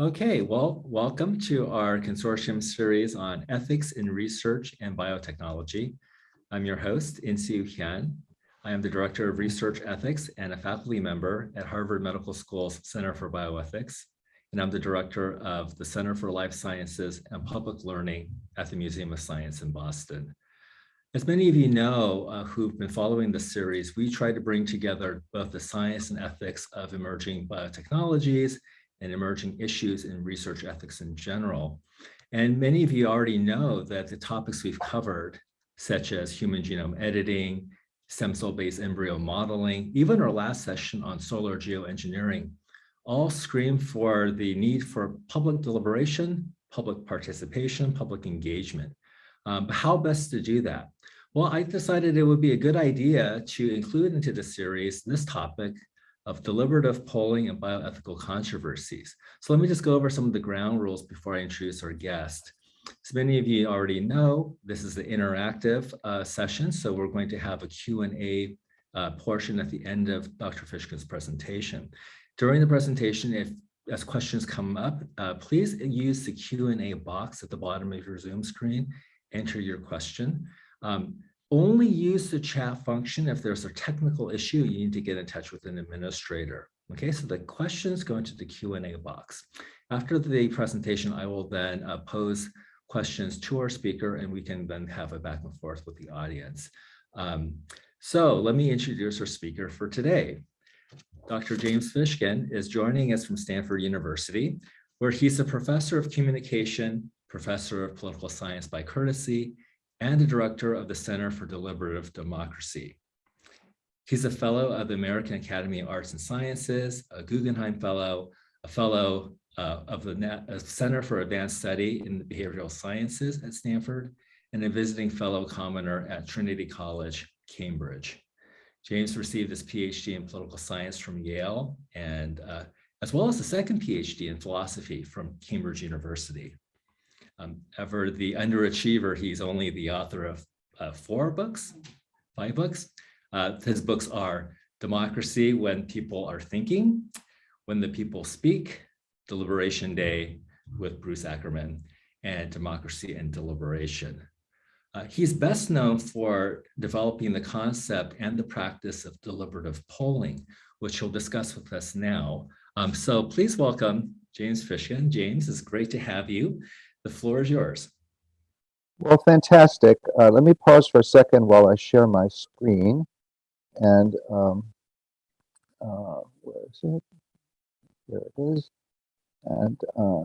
Okay, well, welcome to our consortium series on ethics in research and biotechnology. I'm your host, Insoo Hyun. I am the Director of Research Ethics and a faculty member at Harvard Medical School's Center for Bioethics. And I'm the Director of the Center for Life Sciences and Public Learning at the Museum of Science in Boston. As many of you know uh, who've been following the series, we try to bring together both the science and ethics of emerging biotechnologies and emerging issues in research ethics in general. And many of you already know that the topics we've covered, such as human genome editing, stem cell-based embryo modeling, even our last session on solar geoengineering, all scream for the need for public deliberation, public participation, public engagement. Um, how best to do that? Well, I decided it would be a good idea to include into the series this topic of deliberative polling and bioethical controversies. So let me just go over some of the ground rules before I introduce our guest. As many of you already know, this is the interactive uh, session, so we're going to have a Q&A uh, portion at the end of Dr. Fishkin's presentation. During the presentation, if as questions come up, uh, please use the Q&A box at the bottom of your Zoom screen, enter your question. Um, only use the chat function if there's a technical issue, you need to get in touch with an administrator. Okay, so the questions go into the Q&A box. After the presentation, I will then uh, pose questions to our speaker and we can then have a back and forth with the audience. Um, so let me introduce our speaker for today. Dr. James Fishkin is joining us from Stanford University, where he's a professor of communication, professor of political science by courtesy, and the director of the Center for Deliberative Democracy. He's a fellow of the American Academy of Arts and Sciences, a Guggenheim Fellow, a fellow uh, of the Center for Advanced Study in the Behavioral Sciences at Stanford, and a visiting fellow commoner at Trinity College, Cambridge. James received his PhD in political science from Yale, and uh, as well as a second PhD in philosophy from Cambridge University. Um, ever the underachiever, he's only the author of uh, four books, five books. Uh, his books are Democracy When People Are Thinking, When the People Speak, Deliberation Day with Bruce Ackerman, and Democracy and Deliberation. Uh, he's best known for developing the concept and the practice of deliberative polling, which he'll discuss with us now. Um, so please welcome James Fishkin. James, it's great to have you. The floor is yours. Well, fantastic. Uh, let me pause for a second while I share my screen. And um, uh, where is it? There it is. And uh,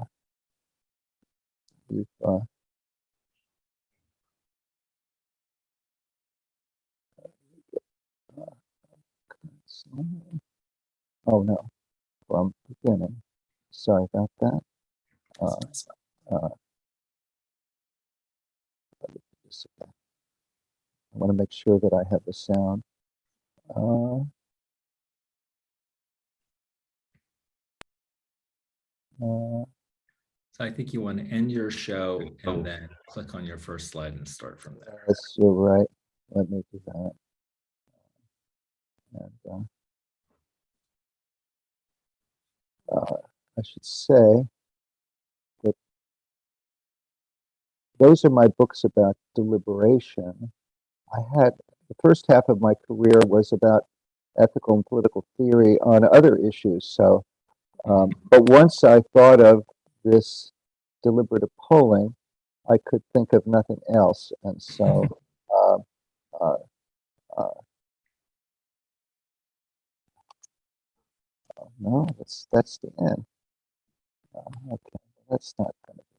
uh, Oh no, from beginning. Sorry about that. Uh, uh, I want to make sure that I have the sound. Uh, uh, so I think you want to end your show and then click on your first slide and start from there. Yes, you're right. Let me do that. And, uh, uh, I should say those are my books about deliberation. I had the first half of my career was about ethical and political theory on other issues. So, um, but once I thought of this deliberative polling, I could think of nothing else. And so, uh, uh, uh, no, that's that's the end. Uh, okay, that's not going to.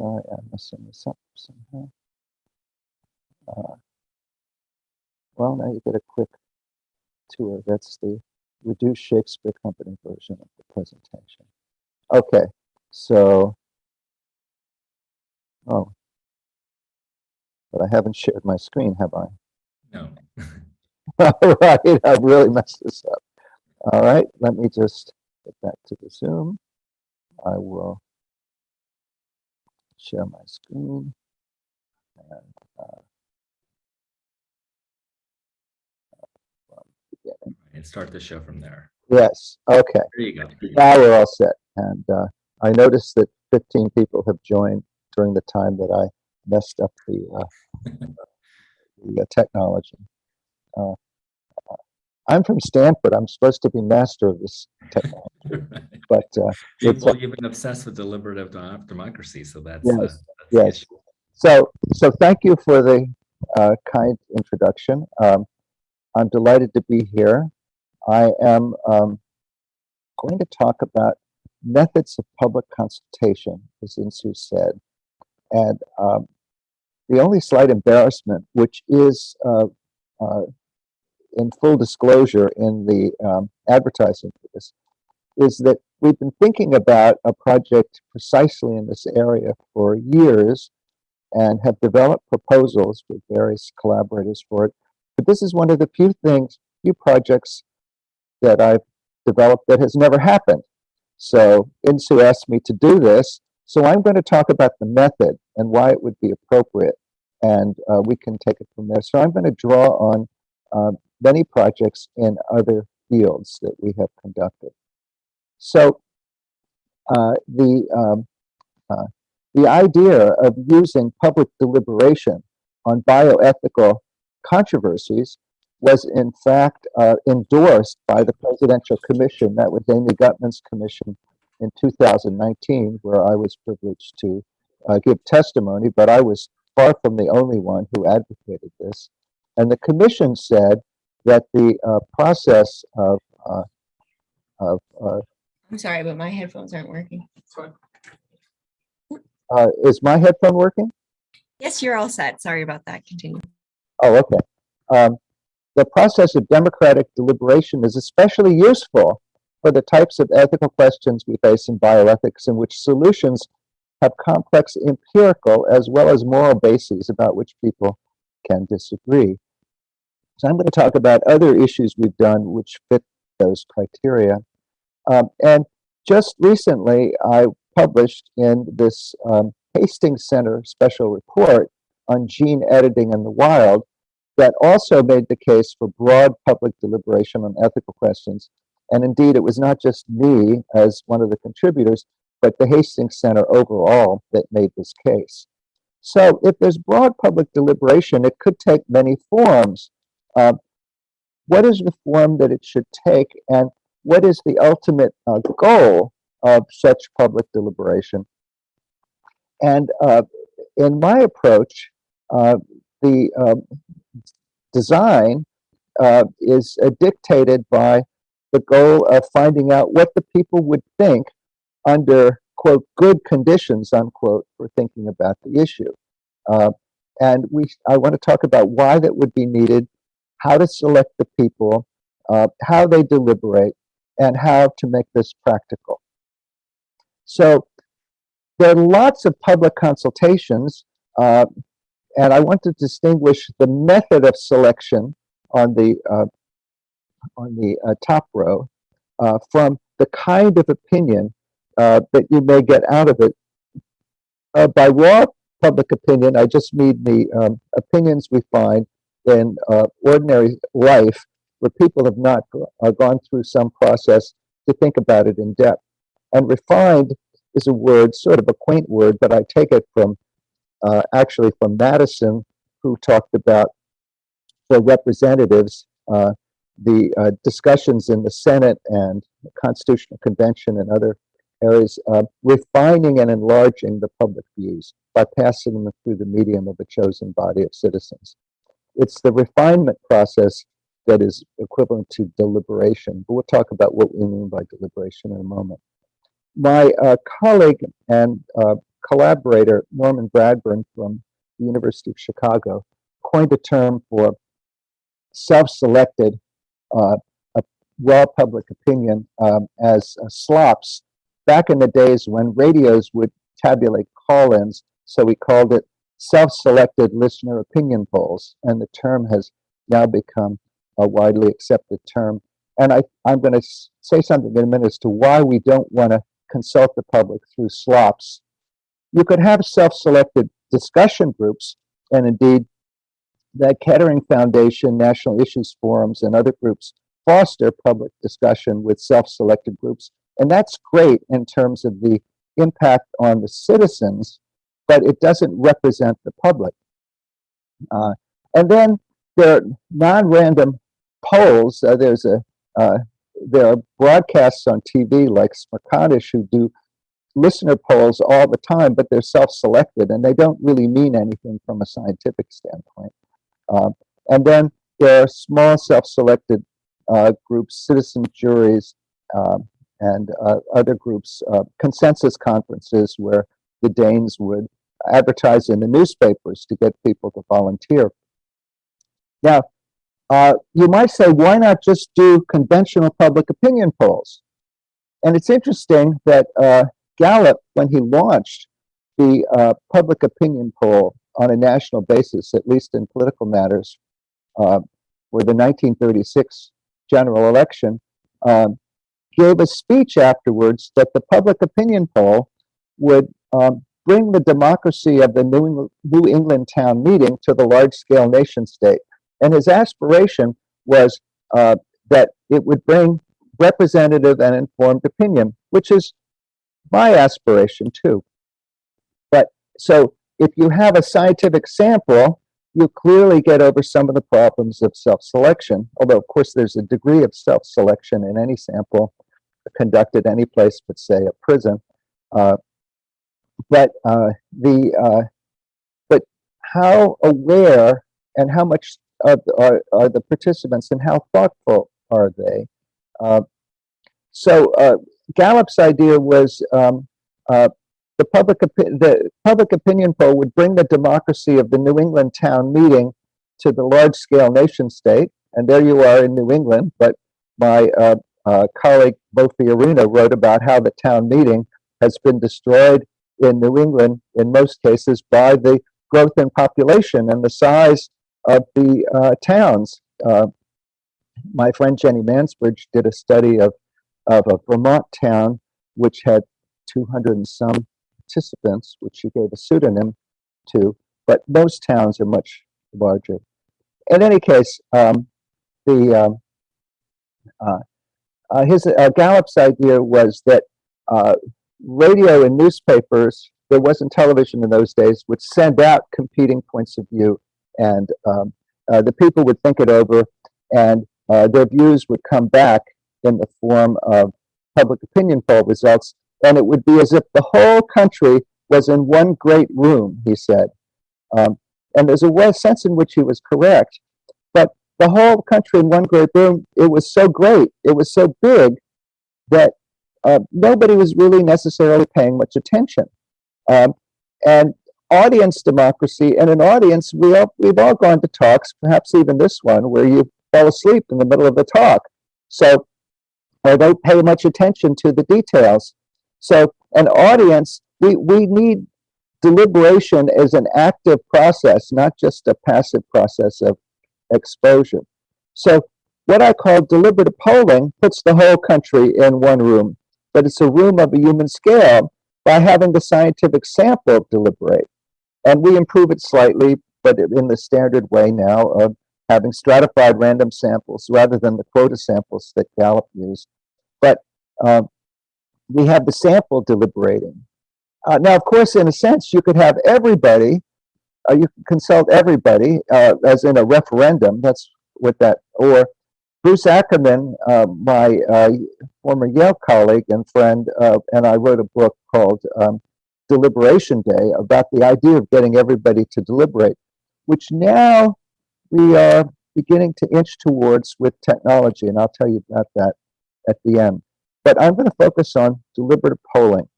Sorry, I'm messing this up somehow. Uh, well, now you get a quick tour. That's the reduced Shakespeare Company version of the presentation. Okay, so, oh, but I haven't shared my screen, have I? No. All right, I've really messed this up. All right, let me just get back to the Zoom. I will share my screen. And, uh, and start the show from there. Yes, okay. There you go. Now we're all set. And uh, I noticed that 15 people have joined during the time that I messed up the, uh, the uh, technology. Uh, I'm from Stanford. I'm supposed to be master of this technology, but uh, well, you've been obsessed with deliberative democracy, so that's, uh, Yes, that's yes. So, so thank you for the uh, kind introduction. Um, I'm delighted to be here. I am um, going to talk about methods of public consultation, as Insoo said. And um, the only slight embarrassment, which is uh, uh, in full disclosure in the um, advertising for this, is that we've been thinking about a project precisely in this area for years and have developed proposals with various collaborators for it. But this is one of the few things, few projects that I've developed that has never happened. So Insoo asked me to do this. So I'm going to talk about the method and why it would be appropriate. And uh, we can take it from there. So I'm going to draw on uh, many projects in other fields that we have conducted. So uh, the um, uh, the idea of using public deliberation on bioethical controversies was in fact uh, endorsed by the Presidential Commission. That was Amy Gutmann's commission in 2019, where I was privileged to uh, give testimony, but I was far from the only one who advocated this. And the commission said that the uh, process of, uh, of uh, I'm sorry, but my headphones aren't working. uh, is my headphone working? Yes, you're all set. Sorry about that. Continue. Oh, okay. Um, the process of democratic deliberation is especially useful for the types of ethical questions we face in bioethics in which solutions have complex empirical as well as moral bases about which people can disagree. So I'm going to talk about other issues we've done which fit those criteria. Um, and just recently, I published in this um, Hastings Center special report on gene editing in the wild that also made the case for broad public deliberation on ethical questions. And indeed, it was not just me as one of the contributors, but the Hastings Center overall that made this case. So if there's broad public deliberation, it could take many forms. Uh, what is the form that it should take, and what is the ultimate uh, goal of such public deliberation? And uh, in my approach, uh, the um, design uh, is uh, dictated by the goal of finding out what the people would think under, quote, good conditions, unquote, for thinking about the issue. Uh, and we, I want to talk about why that would be needed, how to select the people, uh, how they deliberate, and how to make this practical. So there are lots of public consultations, uh, and I want to distinguish the method of selection on the uh, on the uh, top row uh, from the kind of opinion uh, that you may get out of it. By raw public opinion, I just mean the um, opinions we find in uh, ordinary life where people have not uh, gone through some process to think about it in depth. And refined is a word, sort of a quaint word, but I take it from uh, actually from Madison, who talked about for representatives uh, the uh, discussions in the Senate and the Constitutional Convention and other areas, uh, refining and enlarging the public views by passing them through the medium of a chosen body of citizens. It's the refinement process that is equivalent to deliberation, but we'll talk about what we mean by deliberation in a moment. My uh, colleague and uh, collaborator, Norman Bradburn from the University of Chicago, coined a term for self-selected uh, raw public opinion um, as uh, slops back in the days when radios would tabulate call-ins. So we called it self-selected listener opinion polls, and the term has now become a widely accepted term. And I, I'm going to say something in a minute as to why we don't want to consult the public through slops. You could have self-selected discussion groups, and indeed, the Kettering Foundation, National Issues Forums, and other groups foster public discussion with self-selected groups And that's great in terms of the impact on the citizens, but it doesn't represent the public. Uh, and then there are non-random polls. Uh, there's a uh, there are broadcasts on TV like Smerconish who do listener polls all the time, but they're self-selected and they don't really mean anything from a scientific standpoint. Um, and then there are small self-selected uh, groups, citizen juries, um, and uh, other groups, uh, consensus conferences where the Danes would advertise in the newspapers to get people to volunteer. Now, uh, you might say, why not just do conventional public opinion polls? And it's interesting that uh, Gallup, when he launched the uh, public opinion poll on a national basis, at least in political matters, uh, for the 1936 general election, um, gave a speech afterwards that the public opinion poll would um, bring the democracy of the New England, New England town meeting to the large-scale nation state. And his aspiration was uh, that it would bring representative and informed opinion, which is my aspiration too. But so if you have a scientific sample, you clearly get over some of the problems of self-selection, although of course there's a degree of self-selection in any sample conducted any place but say a prison. Uh, but uh, the uh, but how aware and how much are, are, the participants and how thoughtful are they? Uh, so uh, Gallup's idea was um, uh, the public the public opinion poll would bring the democracy of the New England town meeting to the large scale nation state, and there you are in New England. But my uh, colleague Mo Fiorina wrote about how the town meeting has been destroyed in New England in most cases by the growth in population and the size of the uh, towns. Uh, my friend Jenny Mansbridge did a study of, of a Vermont town which had 200 and some participants, which she gave a pseudonym to, but most towns are much larger. In any case, um, the um, uh, uh, his uh, Gallup's idea was that uh, radio and newspapers, there wasn't television in those days, would send out competing points of view, and um, uh, the people would think it over, and uh, their views would come back in the form of public opinion poll results, and it would be as if the whole country was in one great room, he said. Um, and there's a sense in which he was correct, but the whole country in one great room, it was so great, it was so big that uh, nobody was really necessarily paying much attention. Um, and audience democracy, and an audience, we all, we've all gone to talks, perhaps even this one, where you fall asleep in the middle of the talk. So, or don't pay much attention to the details. So an audience, we, we need deliberation as an active process, not just a passive process of exposure. So what I call deliberative polling puts the whole country in one room, but it's a room of a human scale by having the scientific sample deliberate. And we improve it slightly, but in the standard way now of having stratified random samples rather than the quota samples that Gallup used. But um, we have the sample deliberating. Uh, now, of course, in a sense, you could have everybody, uh, you consult everybody, uh, as in a referendum, that's what that, or Bruce Ackerman, uh, my uh, former Yale colleague and friend, uh, and I wrote a book called um, Deliberation Day about the idea of getting everybody to deliberate, which now we are beginning to inch towards with technology, and I'll tell you about that at the end. But I'm going to focus on deliberative polling.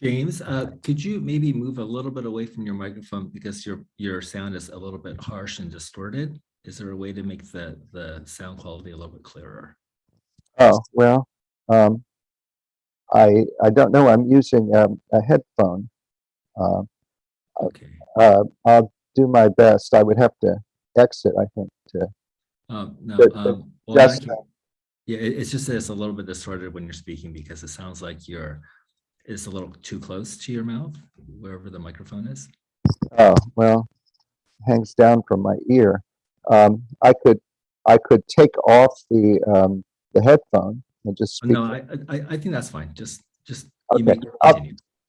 James, uh, could you maybe move a little bit away from your microphone because your your sound is a little bit harsh and distorted? Is there a way to make the the sound quality a little bit clearer? Oh, well, um, I, I don't know. I'm using um, a headphone. Uh, Okay. uh, I'll do my best. I would have to exit, I think, to Um, no, But- um, well, just, ca- yeah, it's just that it's a little bit distorted when you're speaking because it sounds like you're it's a little too close to your mouth, wherever the microphone is. Oh, well, hangs down from my ear. Um, I could, I could take off the, um, the headphone and just speak. No, I, I, I think that's fine. Just, just. you Okay, I'll-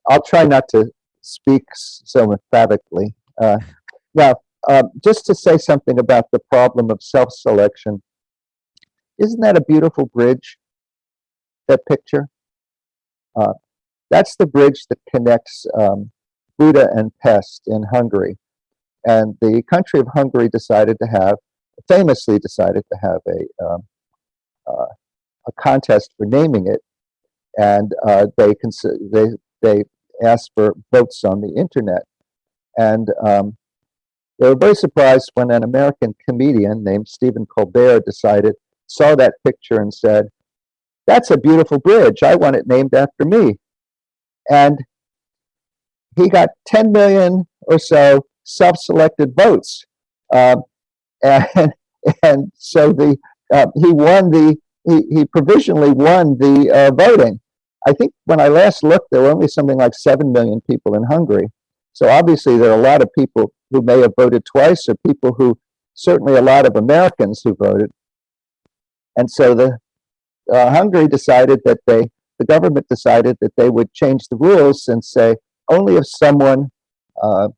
I'll try not to speak so emphatically. Uh, now, um, just to say something about the problem of self-selection. Isn't that a beautiful bridge? That picture? Uh, that's the bridge that connects um, Buda and Pest in Hungary. And the country of Hungary decided to have, famously decided to have a, um, uh, a contest for naming it. And uh, they, they, they asked for votes on the internet. And um, they were very surprised when an American comedian named Stephen Colbert decided, saw that picture and said, that's a beautiful bridge. I want it named after me. And he got 10 million or so self-selected votes. Um, and, and so the, uh, he won the, he, he provisionally won the uh, voting. I think when I last looked, there were only something like 7 million people in Hungary. So obviously there are a lot of people who may have voted twice or people who, certainly a lot of Americans who voted. And so the uh, Hungary decided that they, the government decided that they would change the rules and say only if someone, uh,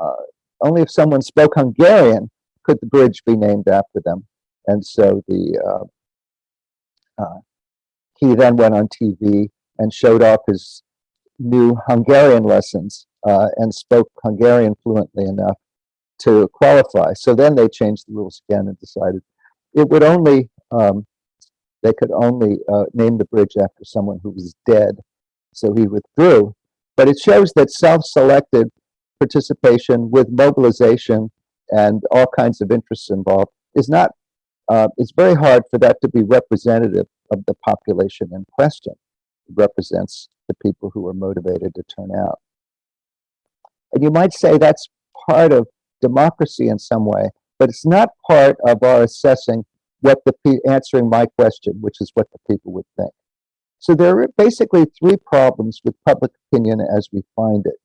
uh, only if someone spoke Hungarian could the bridge be named after them. And so the, uh, uh, he then went on TV and showed off his new Hungarian lessons uh, and spoke Hungarian fluently enough to qualify. So then they changed the rules again and decided it would only, um, they could only uh, name the bridge after someone who was dead. So he withdrew. But it shows that self-selected participation with mobilization and all kinds of interests involved is not, uh, it's very hard for that to be representative of the population in question. It represents the people who are motivated to turn out. And you might say that's part of democracy in some way, but it's not part of our assessing what the answering my question, which is what the people would think. So there are basically three problems with public opinion as we find it.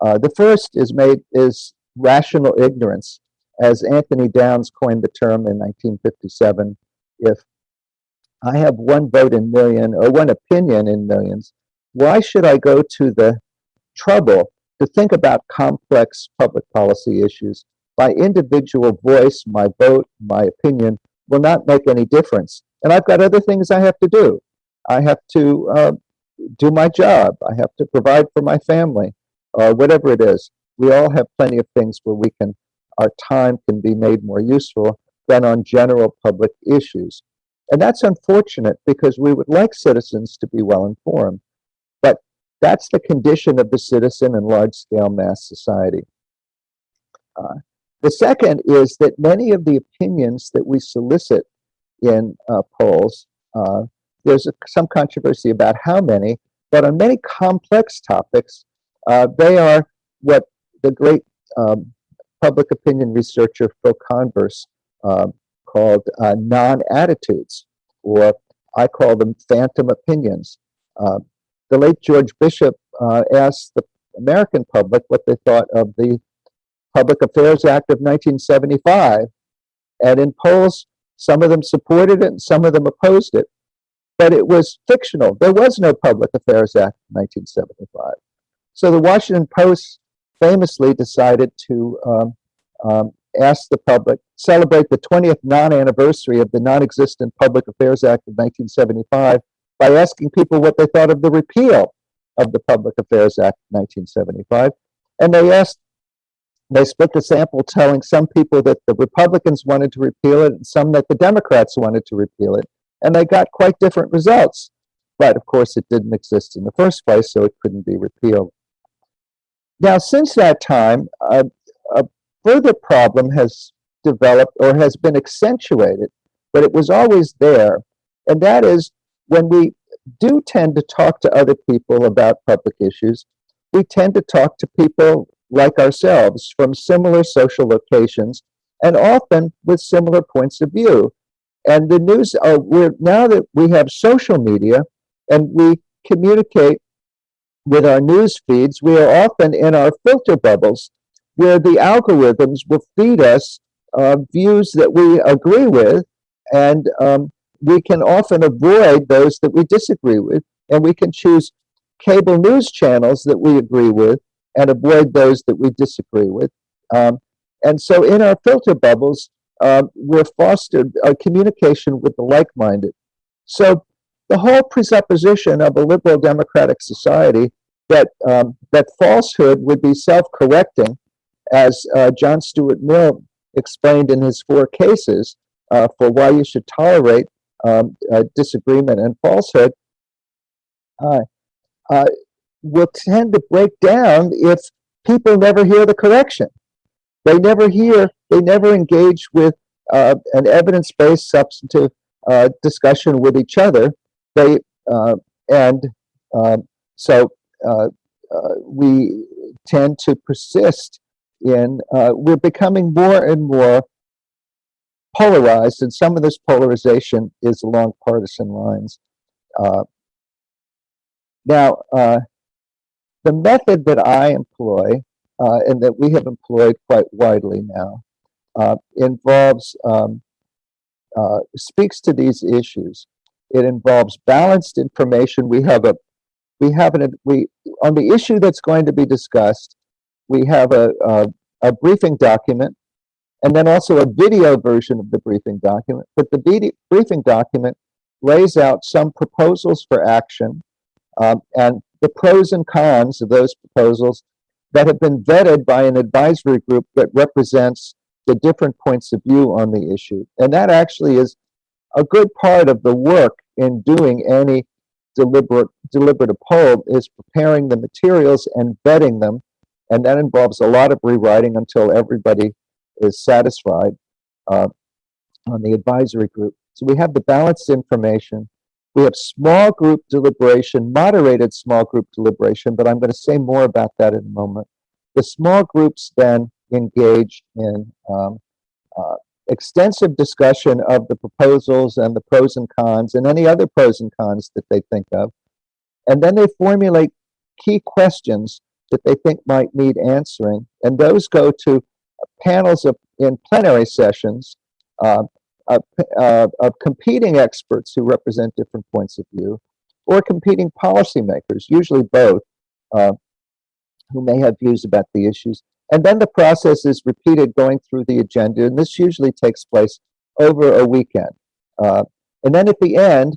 Uh, the first is made is rational ignorance, as Anthony Downs coined the term in 1957. If I have one vote in million or one opinion in millions, why should I go to the trouble to think about complex public policy issues? My individual voice, my vote, my opinion will not make any difference. And I've got other things I have to do. I have to uh, do my job. I have to provide for my family, or whatever it is. We all have plenty of things where we can, our time can be made more useful than on general public issues. And that's unfortunate because we would like citizens to be well informed. But that's the condition of the citizen in large scale mass society. Uh, the second is that many of the opinions that we solicit in uh, polls, uh, there's a, some controversy about how many, but on many complex topics, uh, they are what the great um, public opinion researcher Phil Converse um, called uh, non-attitudes, or I call them phantom opinions. Uh, the late George Bishop uh, asked the American public what they thought of the Public Affairs Act of 1975, and in polls, some of them supported it and some of them opposed it, but it was fictional. There was no Public Affairs Act in 1975. So the Washington Post famously decided to um, um, ask the public, celebrate the 20th non-anniversary of the non-existent Public Affairs Act of 1975 by asking people what they thought of the repeal of the Public Affairs Act of 1975. And they asked, they split the sample telling some people that the Republicans wanted to repeal it and some that the Democrats wanted to repeal it. And they got quite different results. But of course, it didn't exist in the first place, so it couldn't be repealed. Now, since that time, uh, a further problem has developed or has been accentuated, but it was always there. And that is when we do tend to talk to other people about public issues, we tend to talk to people like ourselves from similar social locations and often with similar points of view. And the news, uh, we're, now that we have social media and we communicate with our news feeds, we are often in our filter bubbles where the algorithms will feed us uh, views that we agree with and um, we can often avoid those that we disagree with, and we can choose cable news channels that we agree with and avoid those that we disagree with. Um, and so in our filter bubbles, um, we're fostered a communication with the like-minded. So the whole presupposition of a liberal democratic society that um, that falsehood would be self-correcting, as uh, John Stuart Mill explained in his four cases uh, for why you should tolerate um, uh, disagreement and falsehood, uh, uh, will tend to break down if people never hear the correction. They never hear, they never engage with uh, an evidence-based substantive discussion with each other. They uh, and um, so uh, uh, we tend to persist in. we're becoming more and more polarized, and some of this polarization is along partisan lines. Now, the method that I employ uh, and that we have employed quite widely now uh, involves um, uh, speaks to these issues. It involves balanced information. We have a we have an we on the issue that's going to be discussed. We have a a, a briefing document, and then also a video version of the briefing document. But the briefing document lays out some proposals for action um, and the pros and cons of those proposals that have been vetted by an advisory group that represents the different points of view on the issue. And that actually is a good part of the work in doing any deliberate deliberative poll is preparing the materials and vetting them. And that involves a lot of rewriting until everybody is satisfied uh, on the advisory group. So we have the balanced information. We have small group deliberation, moderated small group deliberation, but I'm going to say more about that in a moment. The small groups then engage in um, uh, extensive discussion of the proposals and the pros and cons and any other pros and cons that they think of. And then they formulate key questions that they think might need answering. And those go to panels of in plenary sessions uh, of, uh, of competing experts who represent different points of view, or competing policymakers, usually both, uh, who may have views about the issues. And then the process is repeated going through the agenda, and this usually takes place over a weekend. Uh, and then at the end,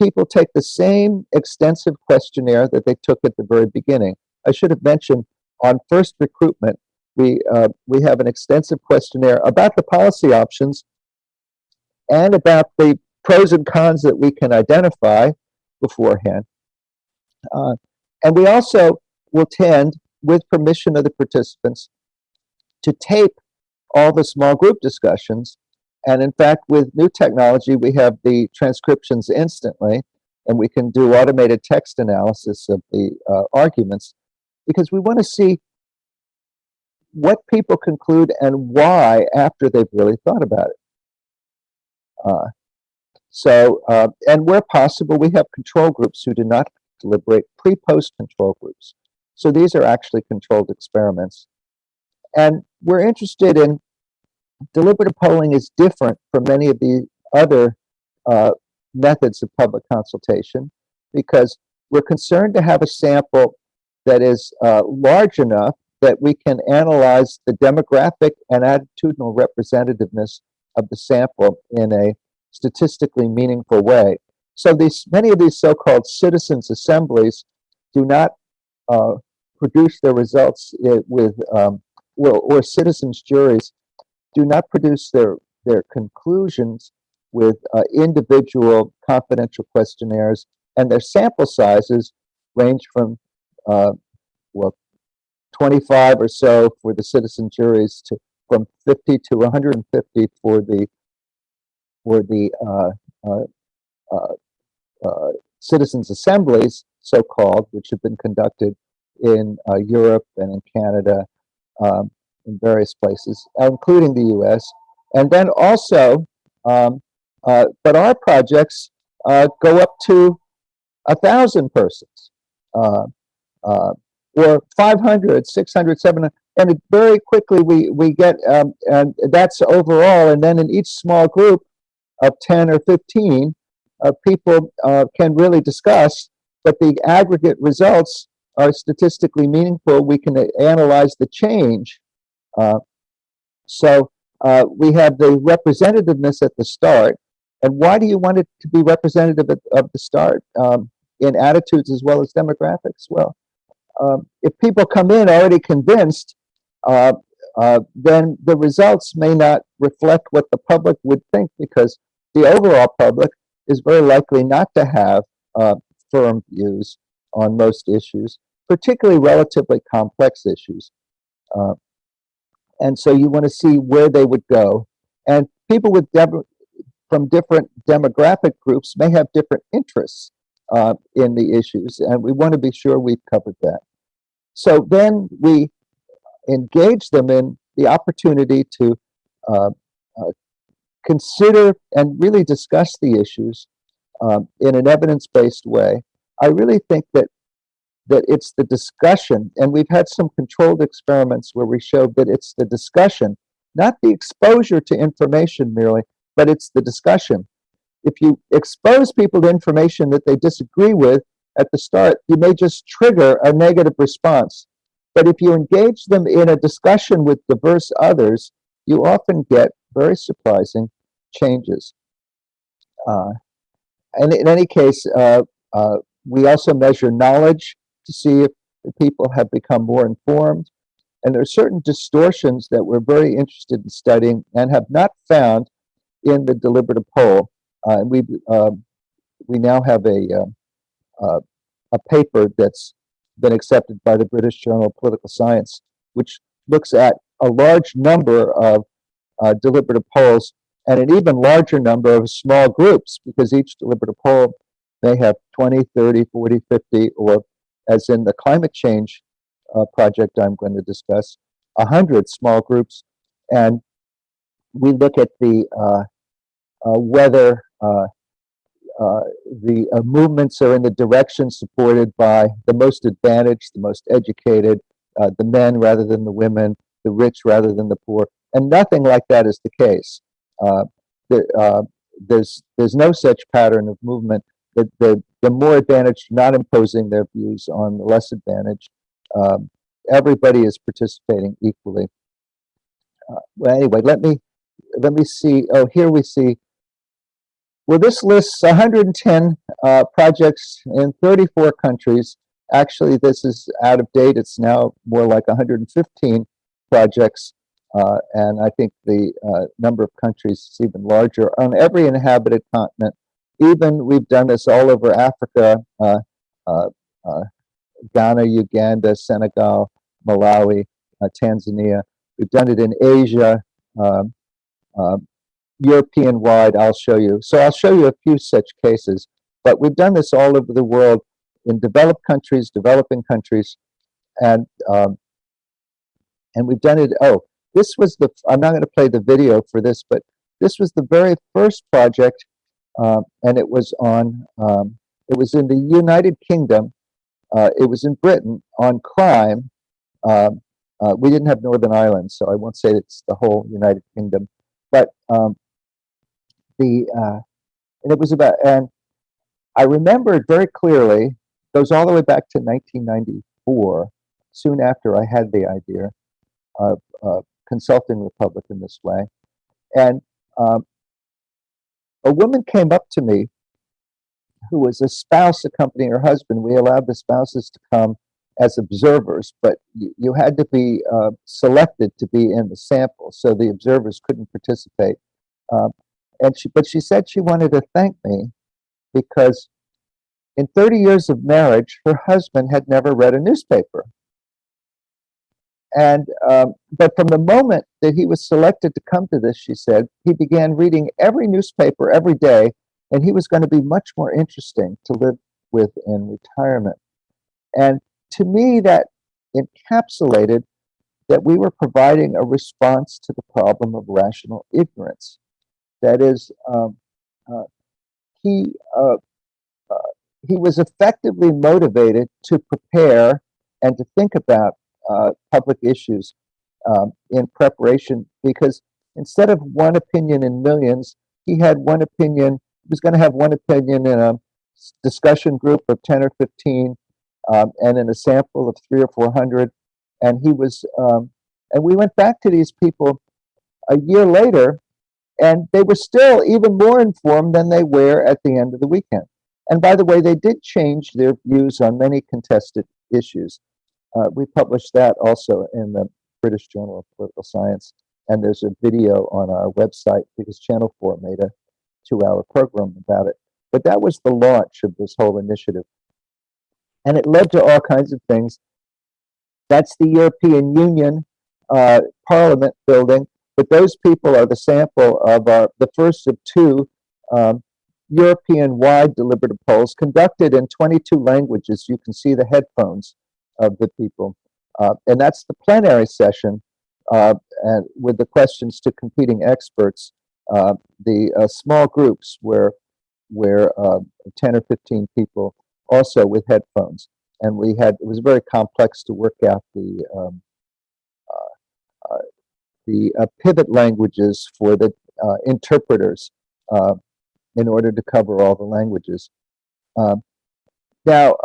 people take the same extensive questionnaire that they took at the very beginning. I should have mentioned on first recruitment, we, uh, we have an extensive questionnaire about the policy options and about the pros and cons that we can identify beforehand. Uh, and we also will tend, with permission of the participants, to tape all the small group discussions. And in fact, with new technology, we have the transcriptions instantly, and we can do automated text analysis of the uh, arguments, because we want to see what people conclude and why after they've really thought about it. Uh, so, uh, and where possible, we have control groups who do not deliberate pre-post control groups. So these are actually controlled experiments. And we're interested in deliberative polling is different from many of the other uh, methods of public consultation because we're concerned to have a sample that is uh, large enough that we can analyze the demographic and attitudinal representativeness of the sample in a statistically meaningful way. So these many of these so-called citizens assemblies do not uh, produce their results uh, with um, well, or citizens juries do not produce their their conclusions with uh, individual confidential questionnaires, and their sample sizes range from uh, well 25 or so for the citizen juries to from 50 to 150 for the for the uh, uh, uh, uh, citizens assemblies, so-called, which have been conducted in uh, Europe and in Canada, um, in various places, including the U.S. And then also, um, but our projects go up to a thousand persons or 500, 600, 700, and it very quickly we we get um, and that's overall. And then in each small group, of 10 or 15 uh, people uh, can really discuss, but the aggregate results are statistically meaningful. We can uh, analyze the change. Uh, so uh, we have the representativeness at the start. And why do you want it to be representative at, of the start um, in attitudes as well as demographics? Well, um, if people come in already convinced, uh, uh, then the results may not reflect what the public would think because the overall public is very likely not to have uh, firm views on most issues, particularly relatively complex issues. Uh, and so you want to see where they would go. And people with from different demographic groups may have different interests uh, in the issues, and we want to be sure we've covered that. So then we engage them in the opportunity to uh, uh, consider and really discuss the issues um, in an evidence-based way. I really think that that it's the discussion, and we've had some controlled experiments where we showed that it's the discussion, not the exposure to information merely, but it's the discussion. If you expose people to information that they disagree with at the start, you may just trigger a negative response. But if you engage them in a discussion with diverse others, you often get very surprising changes. Uh, and in any case, uh, uh, we also measure knowledge to see if people have become more informed. And there are certain distortions that we're very interested in studying and have not found in the deliberative poll. Uh, and we um, we now have a uh, uh, a paper that's been accepted by the British Journal of Political Science, which looks at a large number of uh, deliberative polls and an even larger number of small groups because each deliberative poll may have 20, 30, 40, 50, or as in the climate change uh, project I'm going to discuss, 100 small groups. And we look at the uh, uh, whether uh, uh, the uh, movements are in the direction supported by the most advantaged, the most educated, the men rather than the women, the rich rather than the poor, and nothing like that is the case. Uh, there, uh, there's there's no such pattern of movement. The, the, the more advantaged not imposing their views on the less advantaged. Um, everybody is participating equally. Uh, well, anyway, let me let me see. Oh, here we see well, this lists 110 uh, projects in 34 countries. Actually, this is out of date. It's now more like 115 projects. Uh, and I think the uh, number of countries is even larger on every inhabited continent. Even we've done this all over Africa, uh, uh, uh, Ghana, Uganda, Senegal, Malawi, Tanzania. We've done it in Asia, um, um European wide, I'll show you. So I'll show you a few such cases, but we've done this all over the world in developed countries, developing countries, and um, and we've done it. Oh, this was the. I'm not going to play the video for this, but this was the very first project, uh, and it was on. Um, it was in the United Kingdom. Uh, it was in Britain on crime. Um, uh, we didn't have Northern Ireland, so I won't say it's the whole United Kingdom. But um, the uh, and it was about and I remember it very clearly. Goes all the way back to 1994. Soon after I had the idea of uh, consulting Republic in this way, and um, a woman came up to me who was a spouse accompanying her husband. We allowed the spouses to come as observers, but you, you had to be uh, selected to be in the sample, so the observers couldn't participate. Um, and she, but she said she wanted to thank me because in 30 years of marriage, her husband had never read a newspaper. And, um, but from the moment that he was selected to come to this, she said, he began reading every newspaper every day, and he was going to be much more interesting to live with in retirement. And to me, that encapsulated that we were providing a response to the problem of rational ignorance. That is, um, uh, he uh, uh, he was effectively motivated to prepare and to think about uh, public issues um, in preparation because instead of one opinion in millions, he had one opinion, he was gonna have one opinion in a discussion group of ten or fifteen, um, and in a sample of three or four hundred. And he was, um, and we went back to these people a year later, and they were still even more informed than they were at the end of the weekend. And by the way, they did change their views on many contested issues. Uh, we published that also in the British Journal of Political Science, and there's a video on our website because Channel 4 made a two-hour program about it. But that was the launch of this whole initiative. And it led to all kinds of things. That's the European Union uh, Parliament building, but those people are the sample of our, the first of two um, European-wide deliberative polls conducted in 22 languages. You can see the headphones of the people. Uh, and that's the plenary session uh, and with the questions to competing experts. Uh, the uh, small groups where, where uh, 10 or 15 people also with headphones. And we had, it was very complex to work out the, um, uh, the pivot languages for the interpreters in order to cover all the languages. Um, now,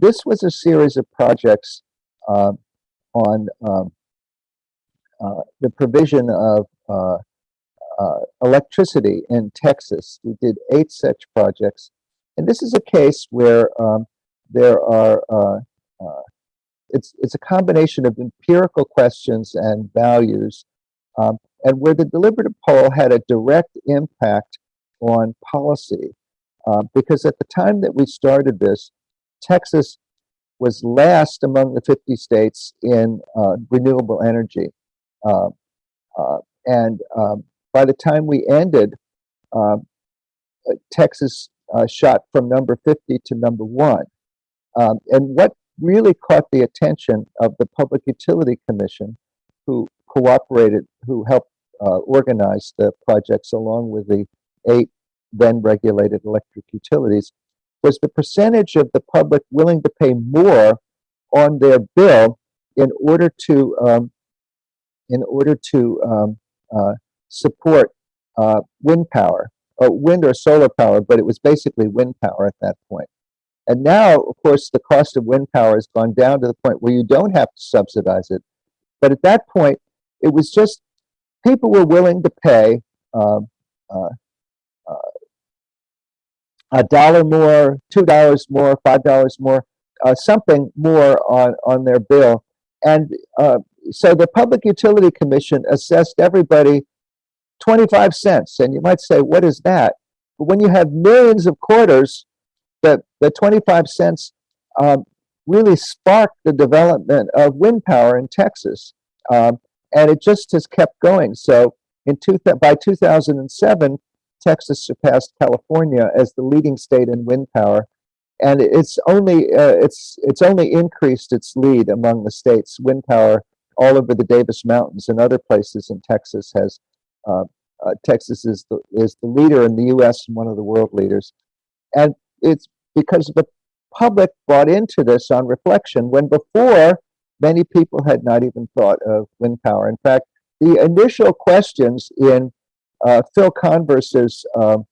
this was a series of projects uh, on um, uh, the provision of uh, uh, electricity in Texas. We did eight such projects. And this is a case where um, there are, uh, uh, it's, it's a combination of empirical questions and values, um, and where the deliberative poll had a direct impact on policy. Because at the time that we started this, Texas was last among the 50 states in uh, renewable energy. Uh, uh, and um, by the time we ended, uh, Texas uh, shot from number 50 to number one. Um, and what really caught the attention of the Public Utility Commission, who cooperated, who helped uh, organize the projects along with the eight then regulated electric utilities, was the percentage of the public willing to pay more on their bill in order to um, in order to um, uh, support uh, wind power, or wind or solar power, but it was basically wind power at that point. And now, of course, the cost of wind power has gone down to the point where you don't have to subsidize it. But at that point, it was just people were willing to pay um, uh, a dollar more, two dollars more, five dollars more, uh, something more on on their bill, and uh, so the Public Utility Commission assessed everybody twenty five cents, and you might say, what is that? But when you have millions of quarters, the the twenty five cents um, really sparked the development of wind power in Texas, um, and it just has kept going. So in two by two thousand and seven. Texas surpassed California as the leading state in wind power, and it's only uh, it's it's only increased its lead among the states. Wind power all over the Davis Mountains and other places in Texas has uh, uh, Texas is the is the leader in the U.S. and one of the world leaders, and it's because the public bought into this on reflection when before many people had not even thought of wind power. In fact, the initial questions in uh, Phil Converse's um,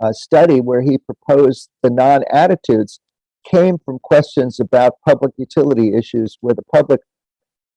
uh, study where he proposed the non-attitudes came from questions about public utility issues where the public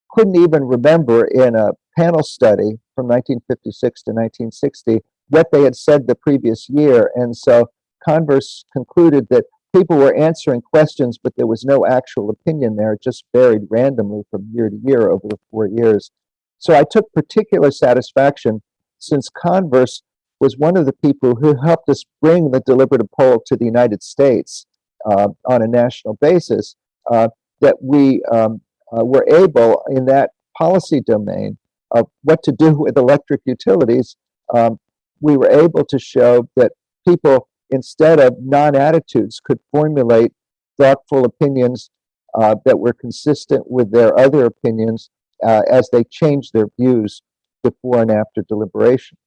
couldn't even remember in a panel study from 1956 to 1960 what they had said the previous year. And so Converse concluded that people were answering questions, but there was no actual opinion there. Just varied randomly from year to year over the four years. So I took particular satisfaction since Converse was one of the people who helped us bring the deliberative poll to the United States uh, on a national basis, uh, that we um, uh, were able in that policy domain of what to do with electric utilities, um, we were able to show that people, instead of non-attitudes, could formulate thoughtful opinions uh, that were consistent with their other opinions uh, as they changed their views before and after deliberation.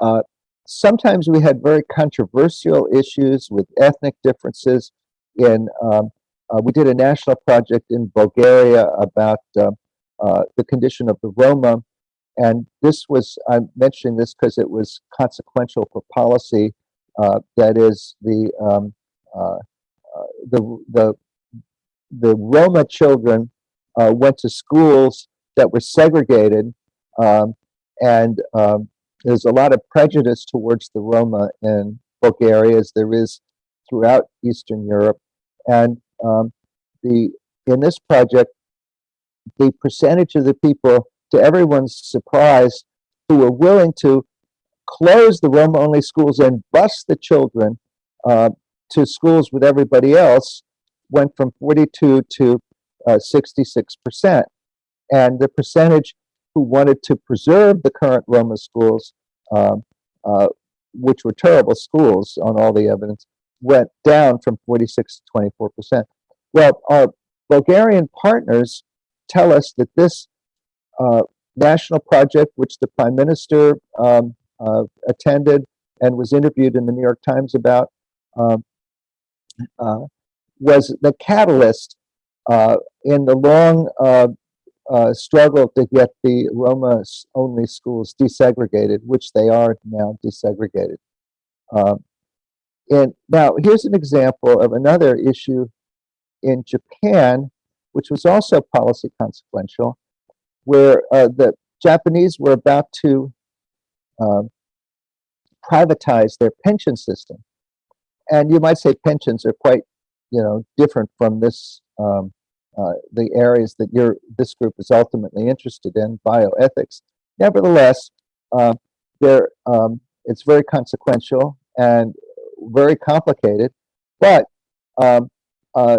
Uh, sometimes we had very controversial issues with ethnic differences. In um, uh, we did a national project in Bulgaria about uh, uh the condition of the Roma, and this was, I'm mentioning this because it was consequential for policy. Uh, that is the, um, uh, the, the, the Roma children uh, went to schools that were segregated. Um, and um, there's a lot of prejudice towards the Roma in Bulgaria, as there is throughout Eastern Europe. And um, the in this project, the percentage of the people, to everyone's surprise, who were willing to close the Roma-only schools and bus the children uh, to schools with everybody else went from 42 to uh, 66%. And the percentage who wanted to preserve the current Roma schools, um, uh, which were terrible schools on all the evidence, went down from 46 to 24%. Well, our Bulgarian partners tell us that this uh, national project, which the prime minister um, uh, attended and was interviewed in the New York Times about, um, uh, was the catalyst uh, in the long uh, uh, struggle to get the Roma-only schools desegregated, which they are now desegregated. Um, and now here's an example of another issue in Japan, which was also policy consequential, where uh, the Japanese were about to um, privatize their pension system. And you might say pensions are quite, you know, different from this, um, uh, the areas that this group is ultimately interested in, bioethics. Nevertheless, uh, um, it's very consequential and very complicated, but um, uh,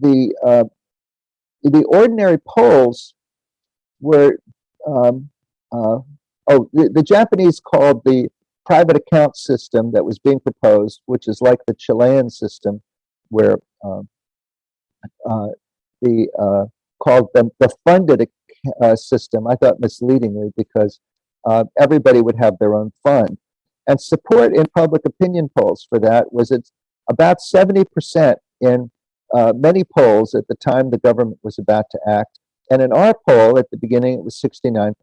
the uh, the ordinary polls were um, uh, oh the, the Japanese called the private account system that was being proposed, which is like the Chilean system, where um, uh, the uh, called the, the funded uh, system. I thought misleadingly because uh, everybody would have their own fund, and support in public opinion polls for that was it's about seventy percent in uh, many polls at the time the government was about to act. And in our poll at the beginning, it was 69%.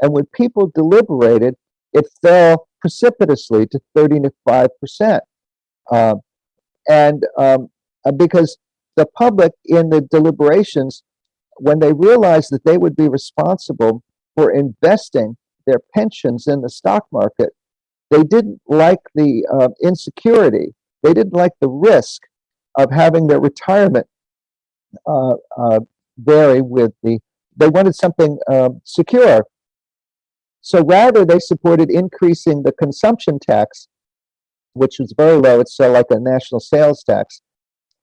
And when people deliberated, it fell precipitously to 35%. Um, and um, uh, because the public in the deliberations, when they realized that they would be responsible for investing their pensions in the stock market, they didn't like the uh, insecurity. They didn't like the risk of having their retirement uh, uh, vary with the, they wanted something um, secure. So rather they supported increasing the consumption tax, which was very low, it's uh, like a national sales tax,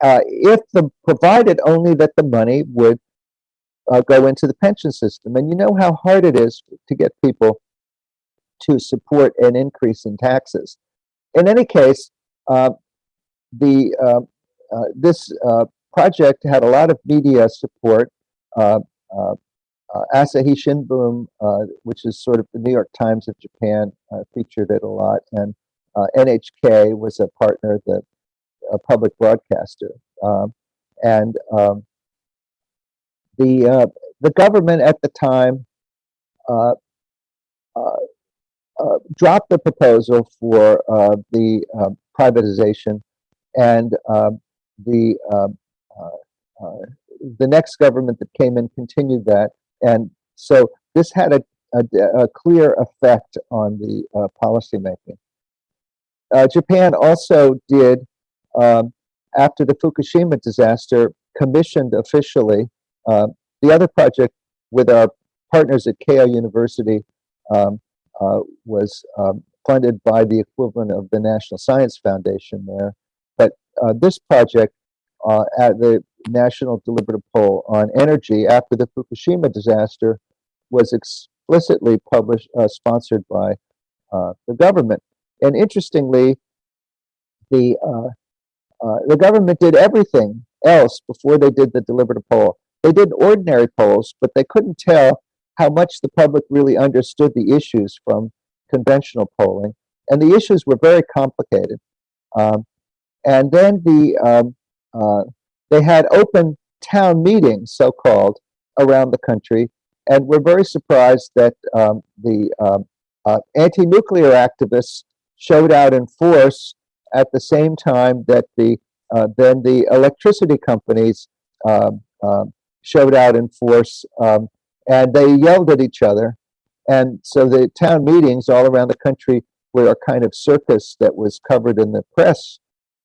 uh, if the, provided only that the money would uh, go into the pension system. And you know how hard it is to get people to support an increase in taxes. In any case, uh, the uh, uh, this uh, project had a lot of media support. Asahi Shimbun, which is sort of the New York Times of Japan, featured it a lot, and NHK was a partner, the a public broadcaster, um, and um, the the government at the time uh, uh, uh, dropped the proposal for the privatization and um, the um, uh, uh, the next government that came in continued that, and so this had a, a, a clear effect on the uh, policymaking. Uh, Japan also did, um, after the Fukushima disaster, commissioned officially uh, the other project with our partners at Keio University um, uh, was um, funded by the equivalent of the National Science Foundation there. But uh, this project uh, at the National Deliberative Poll on Energy after the Fukushima disaster was explicitly published, uh, sponsored by uh, the government. And interestingly, the uh, the government did everything else before they did the deliberative poll. They did ordinary polls, but they couldn't tell how much the public really understood the issues from conventional polling. And the issues were very complicated. Um, and then the um, uh, they had open town meetings, so-called, around the country, and we're very surprised that um, the um, uh, anti-nuclear activists showed out in force at the same time that the uh, then the electricity companies um, um, showed out in force, um, and they yelled at each other. And so the town meetings all around the country were a kind of circus that was covered in the press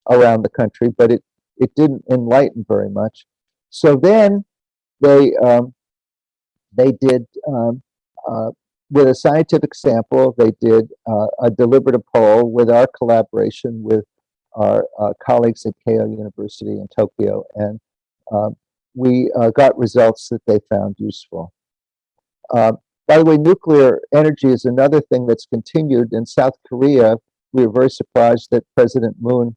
around the country, but it it didn't enlighten very much. So then they um, they did um, uh, with a scientific sample. They did uh, a deliberative poll with our collaboration with our uh, colleagues at Keio University in Tokyo, and um, we uh, got results that they found useful. Uh, by the way, nuclear energy is another thing that's continued in South Korea. We were very surprised that President Moon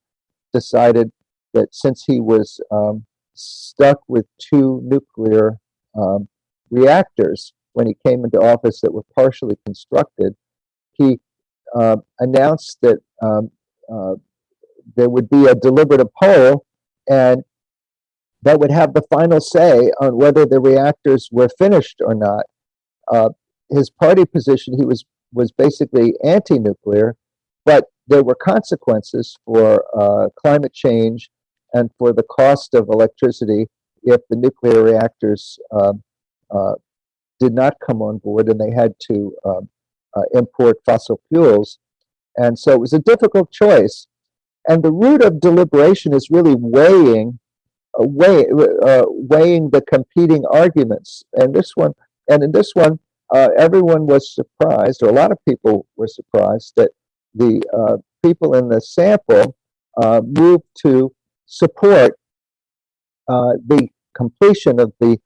decided that since he was um, stuck with two nuclear um, reactors when he came into office that were partially constructed, he uh, announced that um, uh, there would be a deliberative poll and that would have the final say on whether the reactors were finished or not. Uh, his party position, he was was basically anti-nuclear, but there were consequences for uh, climate change and for the cost of electricity if the nuclear reactors um, uh, did not come on board and they had to um, uh, import fossil fuels. And so it was a difficult choice. And the root of deliberation is really weighing, uh, weigh, uh, weighing the competing arguments. And this one, and in this one, uh, everyone was surprised, or a lot of people were surprised that the uh, people in the sample uh, moved to support the completion of the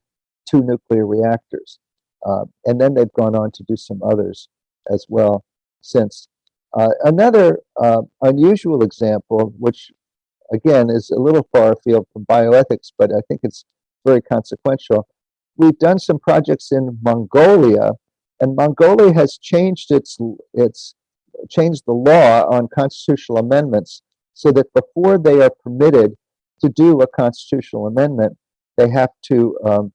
two nuclear reactors. Uh, and then they've gone on to do some others as well since. Uh, another uh, unusual example, which again is a little far afield from bioethics, but I think it's very consequential. We've done some projects in Mongolia, and Mongolia has changed its its changed the law on constitutional amendments so that before they are permitted to do a constitutional amendment, they have to um,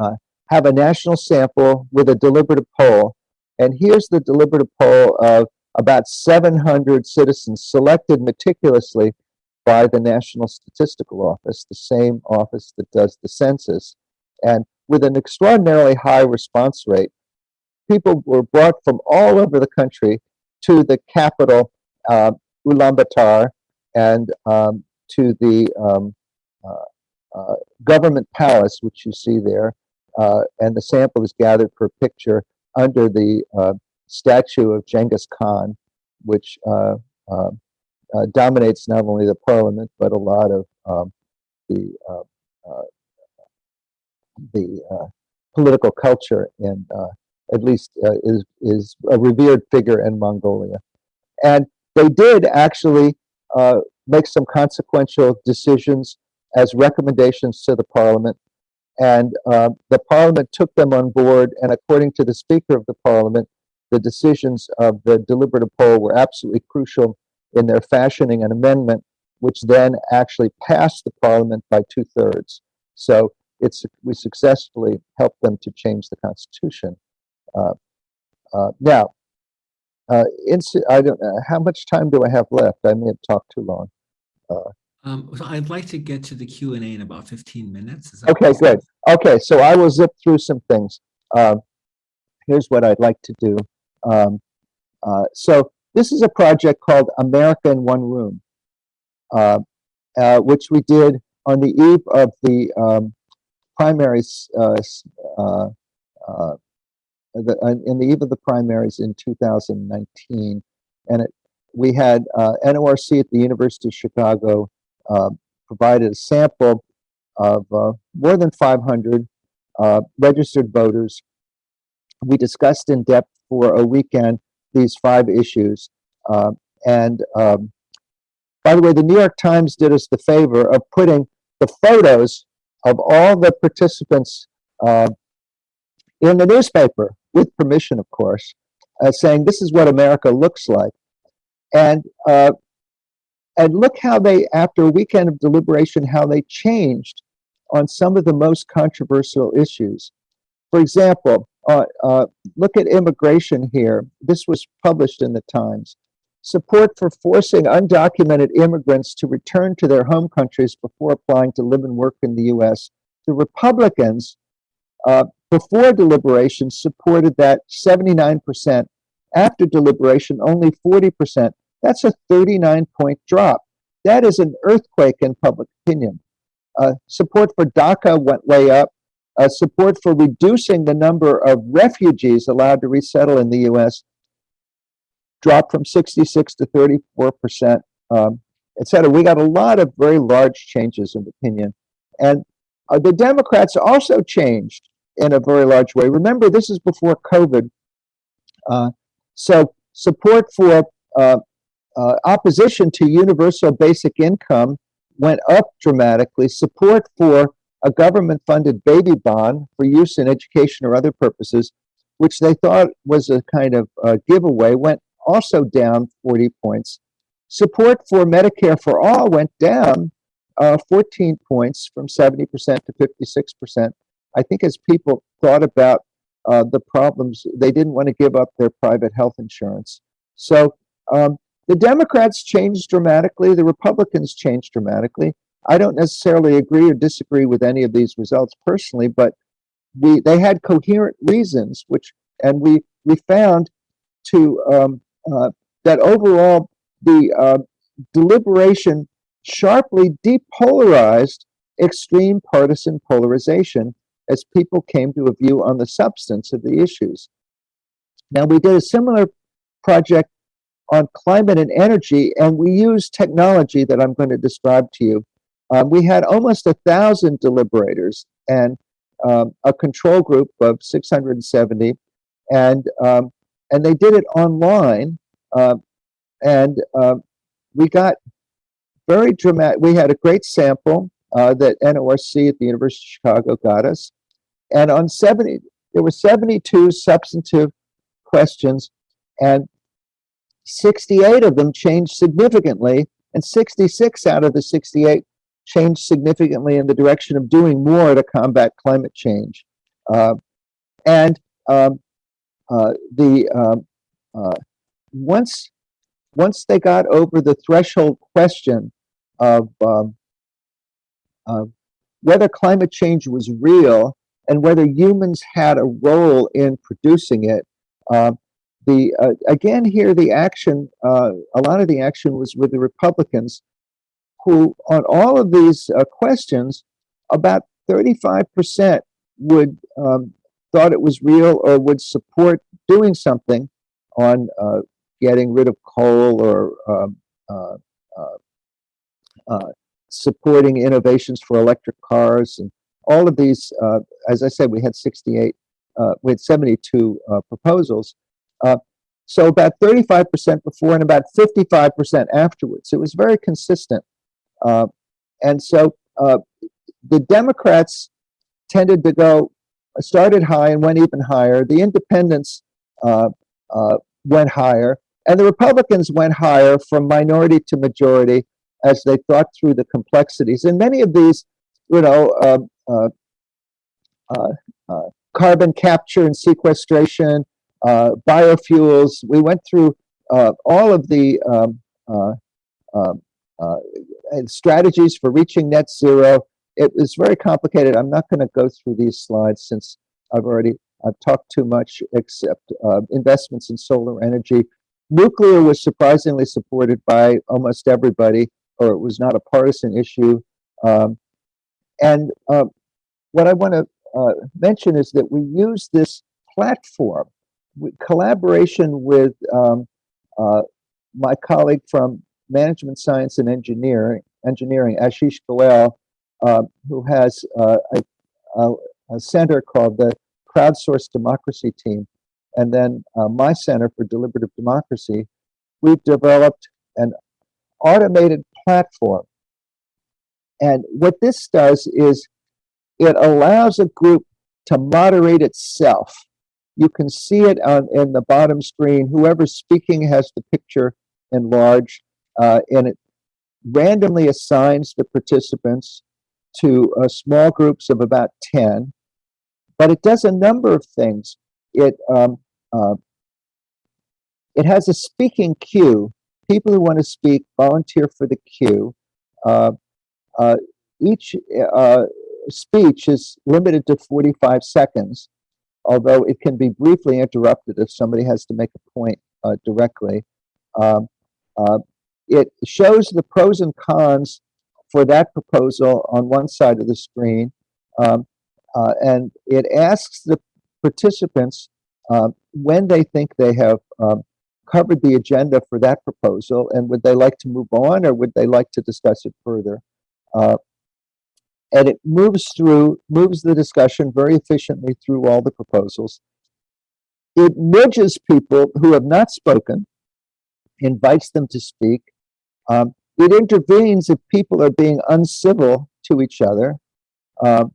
uh, have a national sample with a deliberative poll. And here's the deliberative poll of about 700 citizens selected meticulously by the National Statistical Office, the same office that does the census. And with an extraordinarily high response rate, people were brought from all over the country to the capital, uh, Ulaanbaatar, and um, to the um, uh, uh, government palace, which you see there, and the sample is gathered for a picture under the uh, statue of Genghis Khan, which uh, uh, dominates not only the parliament but a lot of um, the the political culture in at least is is a revered figure in Mongolia, and they did actually make some consequential decisions as recommendations to the parliament and uh, the parliament took them on board, and according to the Speaker of the parliament, the decisions of the deliberative poll were absolutely crucial in their fashioning an amendment, which then actually passed the parliament by two thirds. So it's we successfully helped them to change the constitution. Uh, uh, now, uh, I don't know how much time do I have left. I may have talked too long. Uh, um, so I'd like to get to the Q and A in about 15 minutes. Okay, good. Okay, so I will zip through some things. Um, here's what I'd like to do. Um, uh, so this is a project called America in One Room, uh, uh, which we did on the eve of the um, primaries, uh, uh, uh, the, in the eve of the primaries in 2019. And it, we had NORC at the University of Chicago uh, provided a sample of uh, more than 500 uh, registered voters. We discussed in depth for a weekend these five issues. and um, by the way, the New York Times did us the favor of putting the photos of all the participants uh, in the newspaper, with permission, of course, uh, saying this is what America looks like. And uh, and look how they, after a weekend of deliberation, how they changed on some of the most controversial issues. for example, uh, uh, look at immigration here. This was published in the Times. Support for forcing undocumented immigrants to return to their home countries before applying to live and work in the U.S. The Republicans, uh, before deliberation, supported that 79%. After deliberation, only 40%. That's a 39 point drop. That is an earthquake in public opinion. Uh, support for DACA went way up. Uh, support for reducing the number of refugees allowed to resettle in the U.S. dropped from 66 to 34 percent, um, et cetera. We got a lot of very large changes in opinion. And uh, the Democrats also changed in a very large way. Remember, this is before COVID. Uh, so support for uh, uh, opposition to universal basic income went up dramatically. Support for a government-funded baby bond for use in education or other purposes, which they thought was a kind of uh, giveaway, went also down 40 points. Support for Medicare for all went down uh, 14 points from 70% to 56%. I think as people thought about uh, the problems, they didn't want to give up their private health insurance. So um, the Democrats changed dramatically, the Republicans changed dramatically. I don't necessarily agree or disagree with any of these results personally, but we they had coherent reasons, which and we we found to um, uh, that overall the uh, deliberation sharply depolarized extreme partisan polarization as people came to a view on the substance of the issues. Now we did a similar project on climate and energy, and we use technology that I'm going to describe to you. Um, we had almost a thousand deliberators and um, a control group of 670, and um, and they did it online, uh, and uh, we got very dramatic. We had a great sample uh, that NORC at the University of Chicago got us, and on 70, there were 72 substantive questions, and 68 of them changed significantly, and 66 out of the 68 changed significantly in the direction of doing more to combat climate change. Uh, and um, uh, the um, uh, once once they got over the threshold question of um, whether climate change was real and whether humans had a role in producing it, um, the uh, again here the action uh, a lot of the action was with the republicans who on all of these uh, questions about 35% would um, thought it was real or would support doing something on uh, getting rid of coal or um, uh, uh, supporting innovations for electric cars and all of these as i said we had 68 we had 72 proposals uh, so about 35% before and about 55% afterwards. It was very consistent. Uh, and so uh, the Democrats tended to go, started high and went even higher. The independents uh, uh, went higher. And the Republicans went higher from minority to majority as they thought through the complexities. And many of these, you know, um, uh, carbon capture and sequestration, biofuels. We went through uh, all of the um, uh, um, uh, strategies for reaching net zero. It was very complicated. I'm not going to go through these slides since I've already I've talked too much, except uh, investments in solar energy. Nuclear was surprisingly supported by almost everybody, or it was not a partisan issue. Um, and uh, what I want to uh, mention is that we use this platform collaboration with um, uh, my colleague from Management Science and Engineering, engineering Ashish Goel, uh, who has uh, a, a, a, center called the Crowdsourced Democracy Team, and then uh, my Center for Deliberative Democracy, we've developed an automated platform. And what this does is it allows a group to moderate itself you can see it on in the bottom screen. Whoever's speaking has the picture enlarged, uh, and it randomly assigns the participants to uh, small groups of about 10. but it does a number of things. It um, uh, it has a speaking queue. People who want to speak volunteer for the queue. Uh, uh, each uh, speech is limited to 45 seconds, although it can be briefly interrupted if somebody has to make a point uh, directly. Um, uh, it shows the pros and cons for that proposal on one side of the screen, um, uh, and it asks the participants uh, when they think they have um, covered the agenda for that proposal, and would they like to move on, or would they like to discuss it further? And it moves through, moves the discussion very efficiently through all the proposals. It nudges people who have not spoken, invites them to speak. Um, it intervenes if people are being uncivil to each other. Um,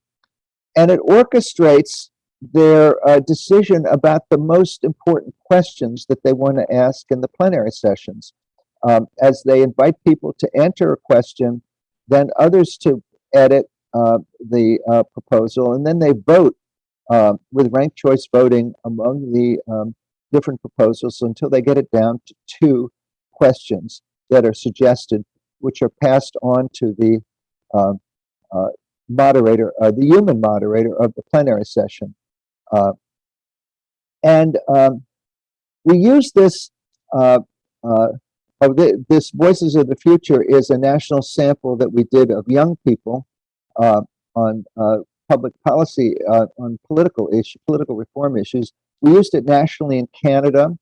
and it orchestrates their uh, decision about the most important questions that they want to ask in the plenary sessions. Um, as they invite people to enter a question, then others to edit uh, the uh, proposal, and then they vote uh, with ranked choice voting among the um, different proposals until they get it down to two questions that are suggested, which are passed on to the um, uh, moderator, uh, the human moderator of the plenary session. And um, we use this, of the, this Voices of the Future is a national sample that we did of young people uh, on uh, public policy, uh, on political issue, political reform issues. We used it nationally in Canada.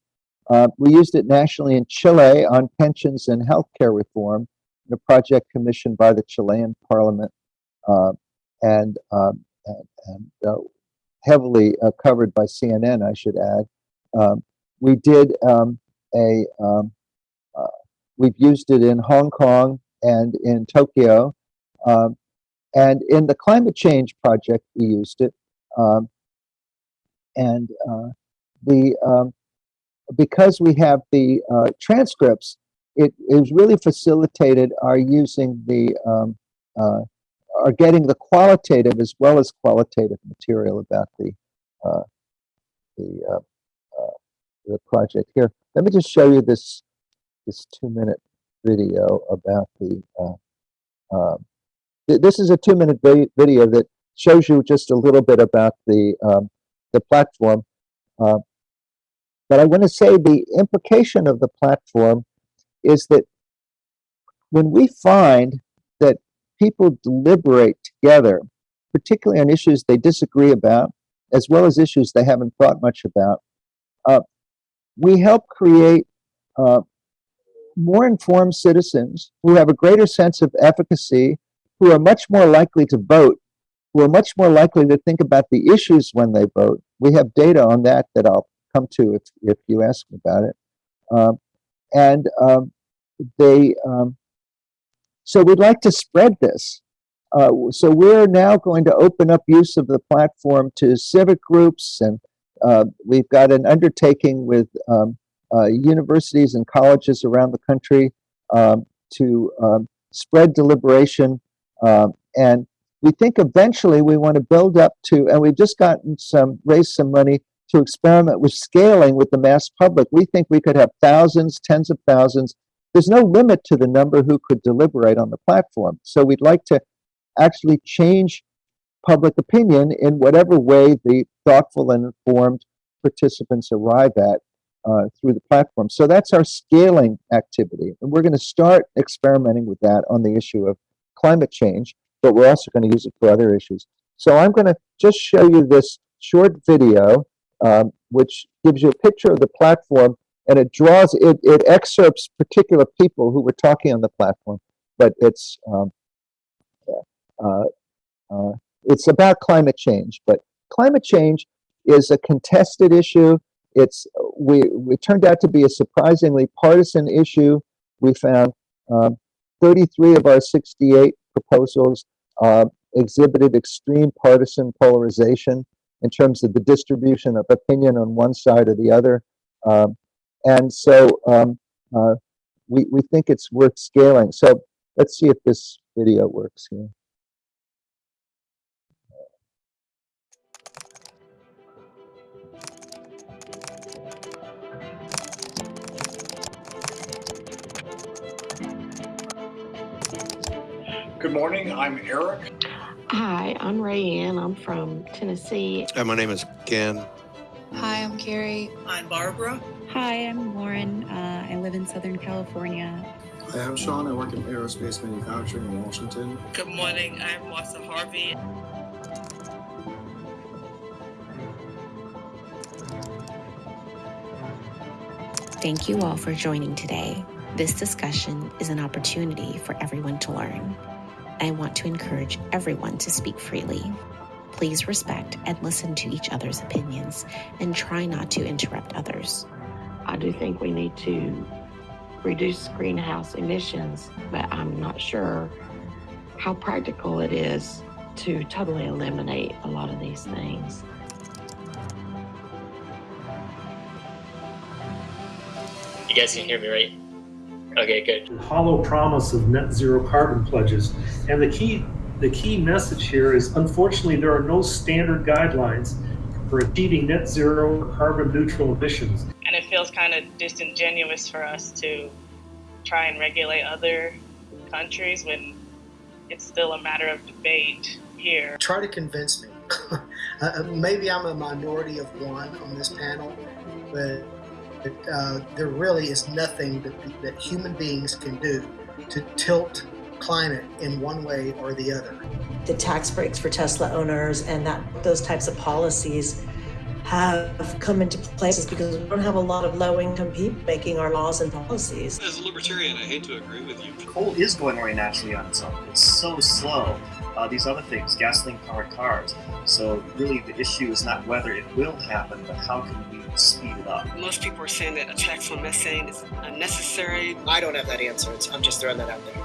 we used it nationally in Chile on pensions and healthcare reform, a project commissioned by the Chilean parliament. and, um, and, and heavily uh, covered by CNN, I should add. Um, we did um, a, um, uh, we've used it in Hong Kong and in Tokyo. Um, and in the climate change project, we used it. Um, and uh, the, um, because we have the uh, transcripts, it is really facilitated our using the uh, are getting the qualitative as well as qualitative material about the uh, the uh, uh, the project here. Let me just show you this this two minute video about the. Th this is a two minute video that shows you just a little bit about the um, the platform. Uh, but I want to say the implication of the platform is that when we find that people deliberate together, particularly on issues they disagree about, as well as issues they haven't thought much about, uh, we help create uh, more informed citizens who have a greater sense of efficacy, who are much more likely to vote, who are much more likely to think about the issues when they vote. We have data on that that I'll come to if, if you ask me about it. Um, and um, they um, so we'd like to spread this. Uh, so we're now going to open up use of the platform to civic groups, and uh, we've got an undertaking with um, uh, universities and colleges around the country um, to um, spread deliberation. Um, and we think eventually we want to build up to, and we've just gotten some, raised some money to experiment with scaling with the mass public. We think we could have thousands, tens of thousands there's no limit to the number who could deliberate on the platform. So we'd like to actually change public opinion in whatever way the thoughtful and informed participants arrive at uh, through the platform. So that's our scaling activity. And we're going to start experimenting with that on the issue of climate change, but we're also going to use it for other issues. So I'm going to just show you this short video, um, which gives you a picture of the platform and it draws it it excerpts particular people who were talking on the platform but it's um, uh, uh, it's about climate change but climate change is a contested issue it's we it turned out to be a surprisingly partisan issue we found um, 33 of our 68 proposals uh, exhibited extreme partisan polarization in terms of the distribution of opinion on one side or the other um, and so um, uh, we, we think it's worth scaling. So let's see if this video works here. Morning, I'm Eric. Hi, I'm Rayanne. I'm from Tennessee. Hi, my name is Ken. Hi, I'm Carrie. I'm Barbara. Hi, I'm Lauren. Uh, I live in Southern California. Hi, I'm Sean. I work in aerospace manufacturing in Washington. Good morning, I'm Martha Harvey. Thank you all for joining today. This discussion is an opportunity for everyone to learn. I want to encourage everyone to speak freely. Please respect and listen to each other's opinions and try not to interrupt others. I do think we need to reduce greenhouse emissions, but I'm not sure how practical it is to totally eliminate a lot of these things. You guys can hear me, right? Okay, good. hollow promise of net zero carbon pledges. And the key, the key message here is unfortunately, there are no standard guidelines for achieving net zero carbon neutral emissions. And it feels kind of disingenuous for us to try and regulate other countries when it's still a matter of debate here. Try to convince me. uh, maybe I'm a minority of one on this panel, but uh, there really is nothing that, that human beings can do to tilt climate in one way or the other. The tax breaks for Tesla owners and that those types of policies have come into places because we don't have a lot of low-income people making our laws and policies. As a libertarian, I hate to agree with you. Coal is going away naturally on its own. It's so slow. Uh, these other things, gasoline-powered cars. So really, the issue is not whether it will happen, but how can we speed it up? Most people are saying that a tax on methane is unnecessary. I don't have that answer. It's, I'm just throwing that out there.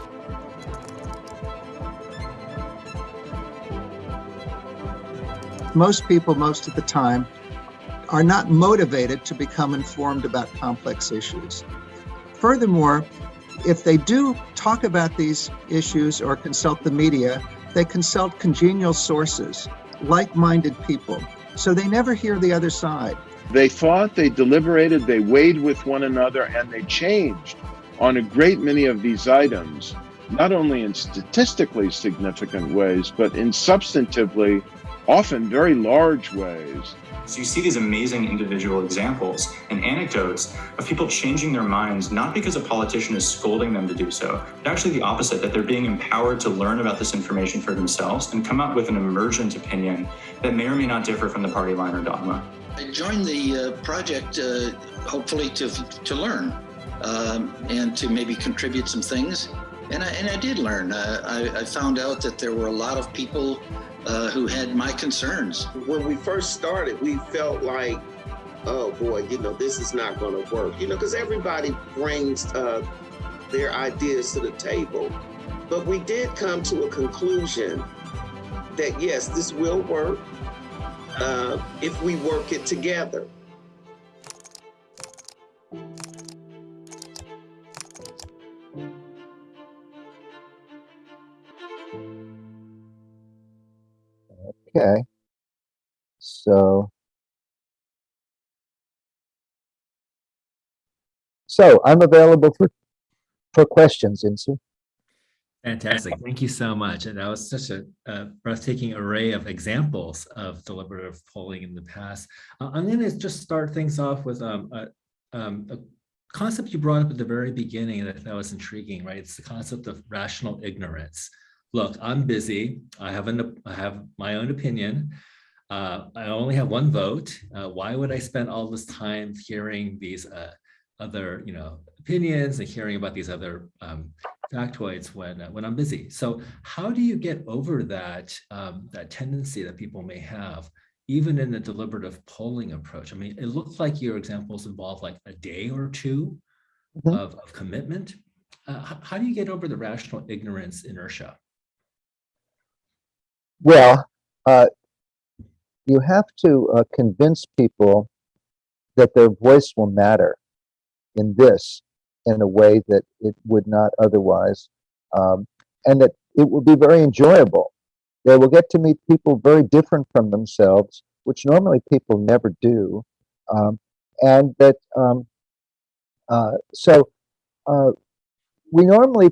Most people, most of the time, are not motivated to become informed about complex issues. Furthermore, if they do talk about these issues or consult the media, they consult congenial sources, like-minded people, so they never hear the other side. They thought, they deliberated, they weighed with one another, and they changed on a great many of these items, not only in statistically significant ways, but in substantively, often very large ways. So you see these amazing individual examples and anecdotes of people changing their minds, not because a politician is scolding them to do so, but actually the opposite, that they're being empowered to learn about this information for themselves and come up with an emergent opinion that may or may not differ from the party line or dogma. I joined the uh, project uh, hopefully to, to learn um, and to maybe contribute some things. And I, and I did learn. Uh, I, I found out that there were a lot of people uh, who had my concerns. When we first started, we felt like, oh boy, you know, this is not going to work, you know, because everybody brings uh, their ideas to the table. But we did come to a conclusion that yes, this will work uh, if we work it together. So. So I'm available for, for questions, Insoo. Fantastic. Thank you so much. And that was such a, breathtaking array of examples of deliberative polling in the past. Uh, I'm going to just start things off with um, a, um, a concept you brought up at the very beginning that thought was intriguing, right? It's the concept of rational ignorance. Look, I'm busy. I have an I have my own opinion. Uh, I only have one vote. Uh, why would I spend all this time hearing these uh, other, you know, opinions and hearing about these other um, factoids when uh, when I'm busy? So, how do you get over that um, that tendency that people may have, even in the deliberative polling approach? I mean, it looks like your examples involve like a day or 2 Mhm. of, of commitment. Uh, how, how do you get over the rational ignorance inertia? Well, uh, you have to uh, convince people that their voice will matter in this in a way that it would not otherwise, um, and that it will be very enjoyable. They will get to meet people very different from themselves, which normally people never do, um, and that um, uh, so uh, we normally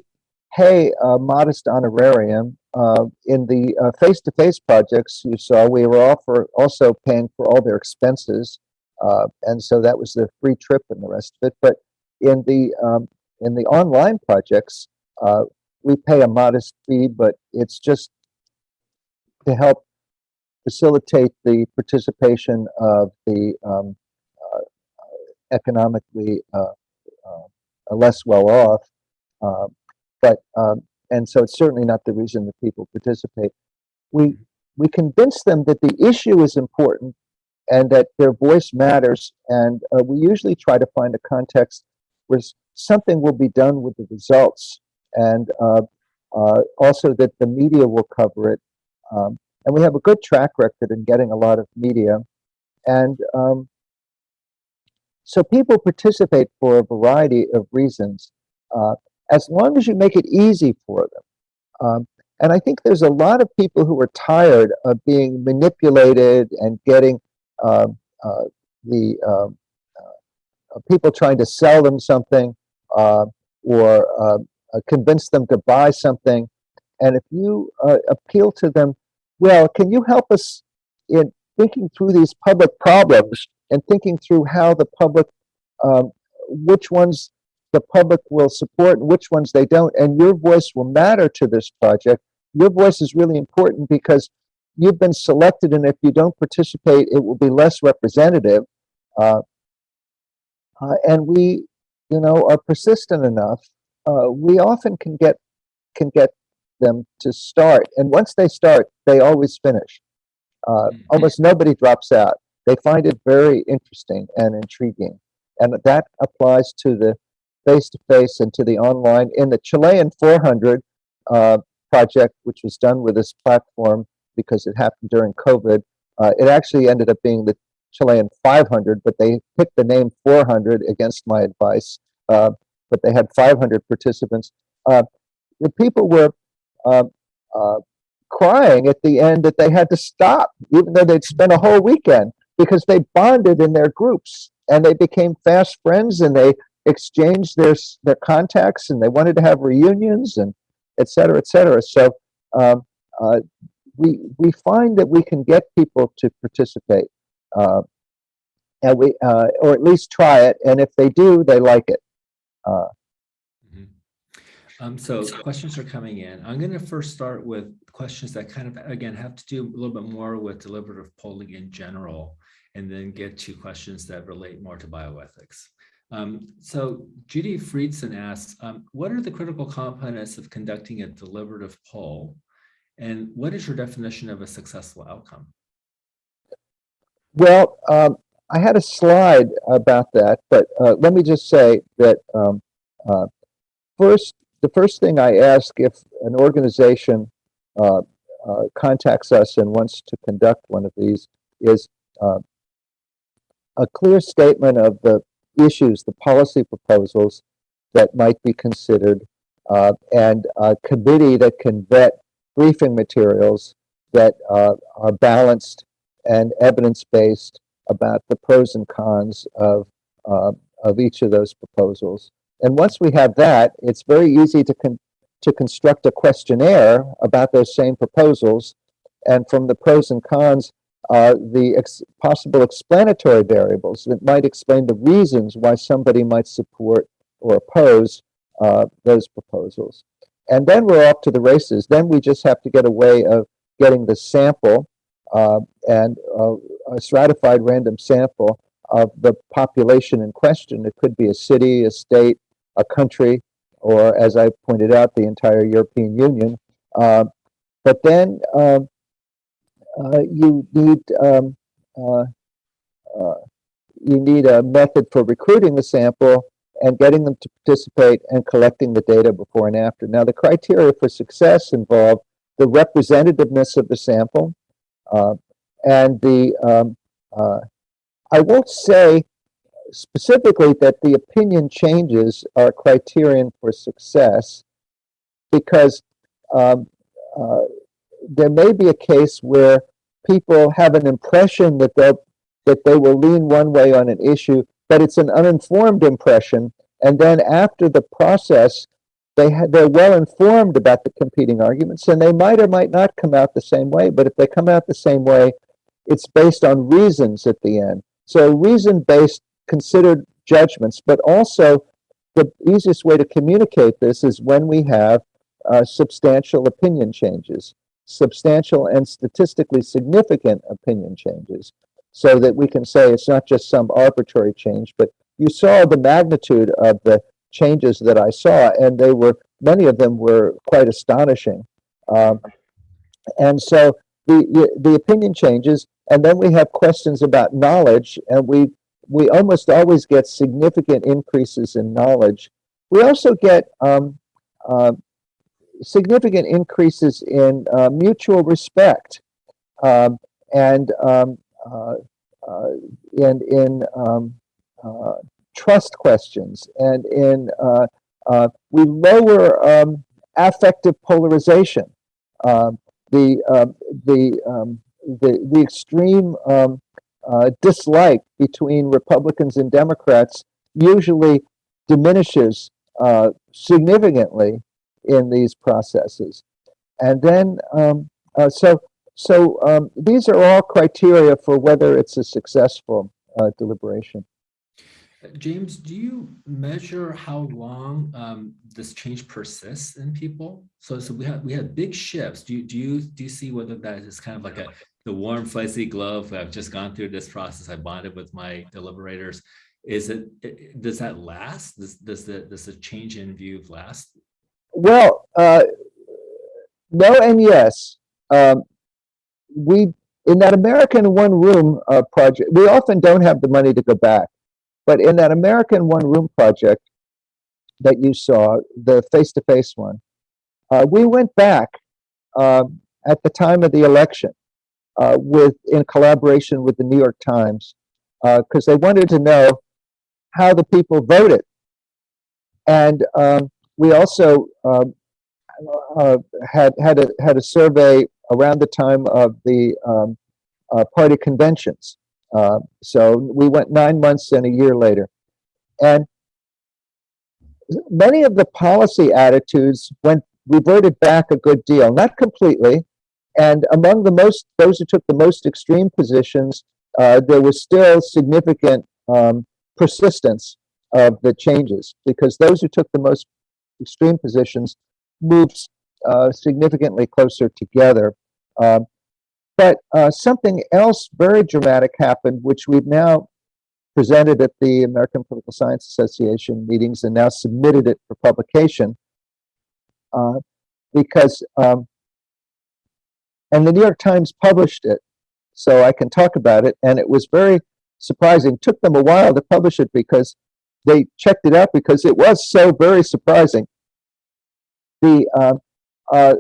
pay a modest honorarium. Uh, in the uh, face-to-face projects you saw, we were also paying for all their expenses, uh, and so that was the free trip and the rest of it. But in the um, in the online projects, uh, we pay a modest fee, but it's just to help facilitate the participation of the um, uh, economically uh, uh, less well off. Uh, but um, and so it's certainly not the reason that people participate. We we convince them that the issue is important and that their voice matters, and uh, we usually try to find a context where something will be done with the results, and uh, uh, also that the media will cover it. Um, and we have a good track record in getting a lot of media, and um, so people participate for a variety of reasons. Uh, as long as you make it easy for them. Um, and I think there's a lot of people who are tired of being manipulated and getting uh, uh, the um, uh, people trying to sell them something uh, or uh, uh, convince them to buy something. And if you appeal to them, well, can you help us in thinking through these public problems and thinking through how the public, um, which ones the public will support and which ones they don't. And your voice will matter to this project. Your voice is really important because you've been selected, and if you don't participate, it will be less representative. Uh, uh, and we, you know, are persistent enough. Uh, we often can get can get them to start, and once they start, they always finish. Uh, almost nobody drops out. They find it very interesting and intriguing, and that applies to the face-to-face and to the online. In the Chilean 400 uh, project, which was done with this platform because it happened during COVID, uh, it actually ended up being the Chilean 500, but they picked the name 400 against my advice. Uh, but they had 500 participants. Uh, the people were uh, uh, crying at the end that they had to stop, even though they'd spent a whole weekend, because they bonded in their groups and they became fast friends and they exchanged their their contacts and they wanted to have reunions and et cetera, et cetera. So um, uh, we we find that we can get people to participate, uh, and we uh, or at least try it. And if they do, they like it. Uh, um, so questions are coming in. I'm going to first start with questions that kind of, again, have to do a little bit more with deliberative polling in general, and then get to questions that relate more to bioethics. Um, so Judy Friedson asks, um, what are the critical components of conducting a deliberative poll? And what is your definition of a successful outcome? Well, um, I had a slide about that, but uh, let me just say that um, uh, first, the first thing I ask if an organization uh, uh contacts us and wants to conduct one of these is uh, a clear statement of the issues, the policy proposals that might be considered, uh, and a committee that can vet briefing materials that uh, are balanced and evidence-based about the pros and cons of, uh, of each of those proposals. And once we have that, it's very easy to, con to construct a questionnaire about those same proposals. And from the pros and cons, uh, the ex possible explanatory variables that might explain the reasons why somebody might support or oppose uh, those proposals. And then we're off to the races. Then we just have to get a way of getting the sample uh, and uh, a stratified random sample of the population in question. It could be a city, a state, a country, or as I pointed out, the entire European Union. Uh, but then um, you need um, uh, uh, you need a method for recruiting the sample and getting them to participate and collecting the data before and after. Now, the criteria for success involve the representativeness of the sample uh, and the, um, uh, I won't say specifically that the opinion changes are criterion for success because um, uh, there may be a case where people have an impression that they'll that they will lean one way on an issue, but it's an uninformed impression. And then after the process, they they're well informed about the competing arguments, and they might or might not come out the same way. But if they come out the same way, it's based on reasons at the end. So reason-based considered judgments, but also the easiest way to communicate this is when we have uh, substantial opinion changes, substantial and statistically significant opinion changes, so that we can say it's not just some arbitrary change, but you saw the magnitude of the changes that I saw, and they were many of them were quite astonishing. Um, and so the, the the opinion changes, and then we have questions about knowledge, and we we almost always get significant increases in knowledge. We also get um, uh, significant increases in uh, mutual respect um, and um, uh, uh, and in um, uh, trust questions and in uh, we lower um, affective polarization. Um, the the, the the extreme dislike between Republicans and Democrats usually diminishes significantly in these processes. And then, um, uh, so, so um, these are all criteria for whether it's a successful uh, deliberation. James, do you measure how long um, this change persists in people? So, so we have we have big shifts. Do you do you do you see whether that is kind of like a the warm fuzzy glove? I've just gone through this process. I bonded with my deliberators. Is it does that last? Does does the does the change in view last? Well, uh, no and yes. Um, we in that American One Room uh, project, we often don't have the money to go back. But in that American One Room project that you saw, the face-to-face one, uh, we went back um, at the time of the election uh, with in collaboration with the New York Times because they wanted to know how the people voted. And um, we also um, uh, had had a had a survey around the time of the um, uh, party conventions. Uh, so we went nine months and a year later. And many of the policy attitudes went reverted back a good deal, not completely. And among the most, those who took the most extreme positions, uh, there was still significant um, persistence of the changes because those who took the most extreme positions moved uh, significantly closer together. Um, but uh, something else very dramatic happened, which we've now presented at the American Political Science Association meetings and now submitted it for publication. Uh, because, um, and the New York Times published it, so I can talk about it, and it was very surprising. It took them a while to publish it because they checked it out because it was so very surprising. The uh, uh,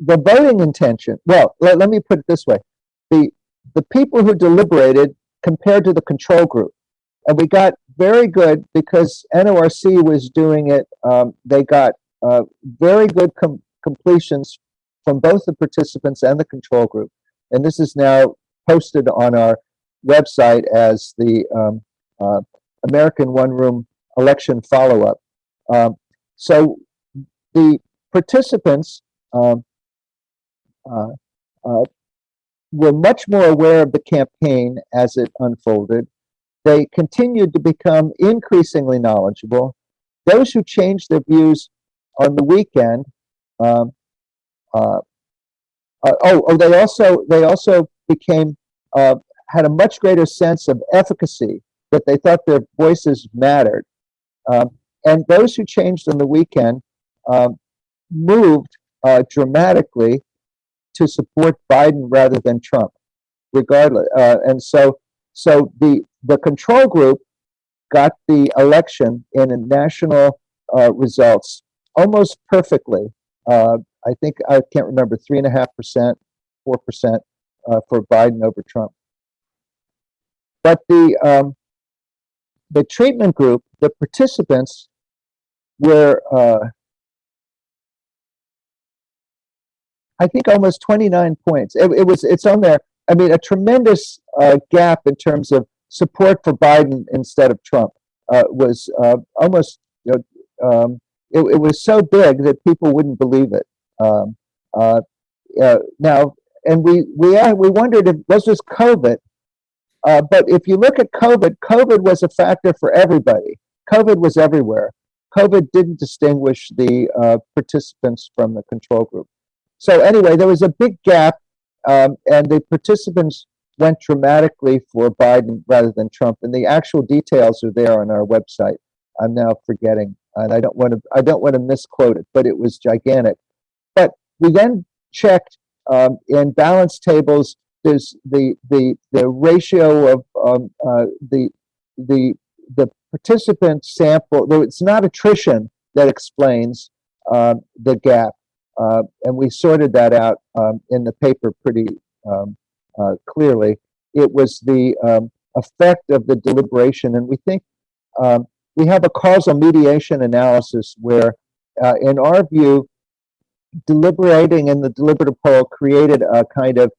the voting intention, well, let, let me put it this way. The, the people who deliberated compared to the control group, and we got very good because NORC was doing it. Um, they got uh, very good com completions from both the participants and the control group. And this is now posted on our website as the um, uh, American One Room election follow-up. Um, so the participants um, uh, uh, were much more aware of the campaign as it unfolded. They continued to become increasingly knowledgeable. Those who changed their views on the weekend, um, uh, uh, oh, oh, they also they also became uh, had a much greater sense of efficacy that they thought their voices mattered. Um, and those who changed on the weekend um, moved uh, dramatically to support Biden rather than Trump, regardless. Uh, and so, so the the control group got the election in national uh, results almost perfectly. Uh, I think I can't remember three and a half percent, four percent uh, for Biden over Trump. But the um, the treatment group, the participants, were uh, I think almost 29 points. It, it, was, it's on there. I mean, a tremendous uh, gap in terms of support for Biden instead of Trump uh, was uh, almost um, it, it was so big that people wouldn't believe it. Um, uh, uh, now, and we we uh, we wondered if was this COVID, uh, but if you look at COVID, COVID was a factor for everybody. COVID was everywhere. COVID didn't distinguish the uh, participants from the control group. So anyway, there was a big gap, um, and the participants went dramatically for Biden rather than Trump. And the actual details are there on our website. I'm now forgetting, and I don't want to I don't want to misquote it, but it was gigantic. But we then checked um, in balance tables. There's the the the ratio of um, uh, the the the participant sample. Though it's not attrition that explains um, the gap, uh, and we sorted that out um, in the paper pretty um, uh, clearly. It was the um, effect of the deliberation, and we think um, we have a causal mediation analysis where, uh, in our view, deliberating in the deliberative poll created a kind of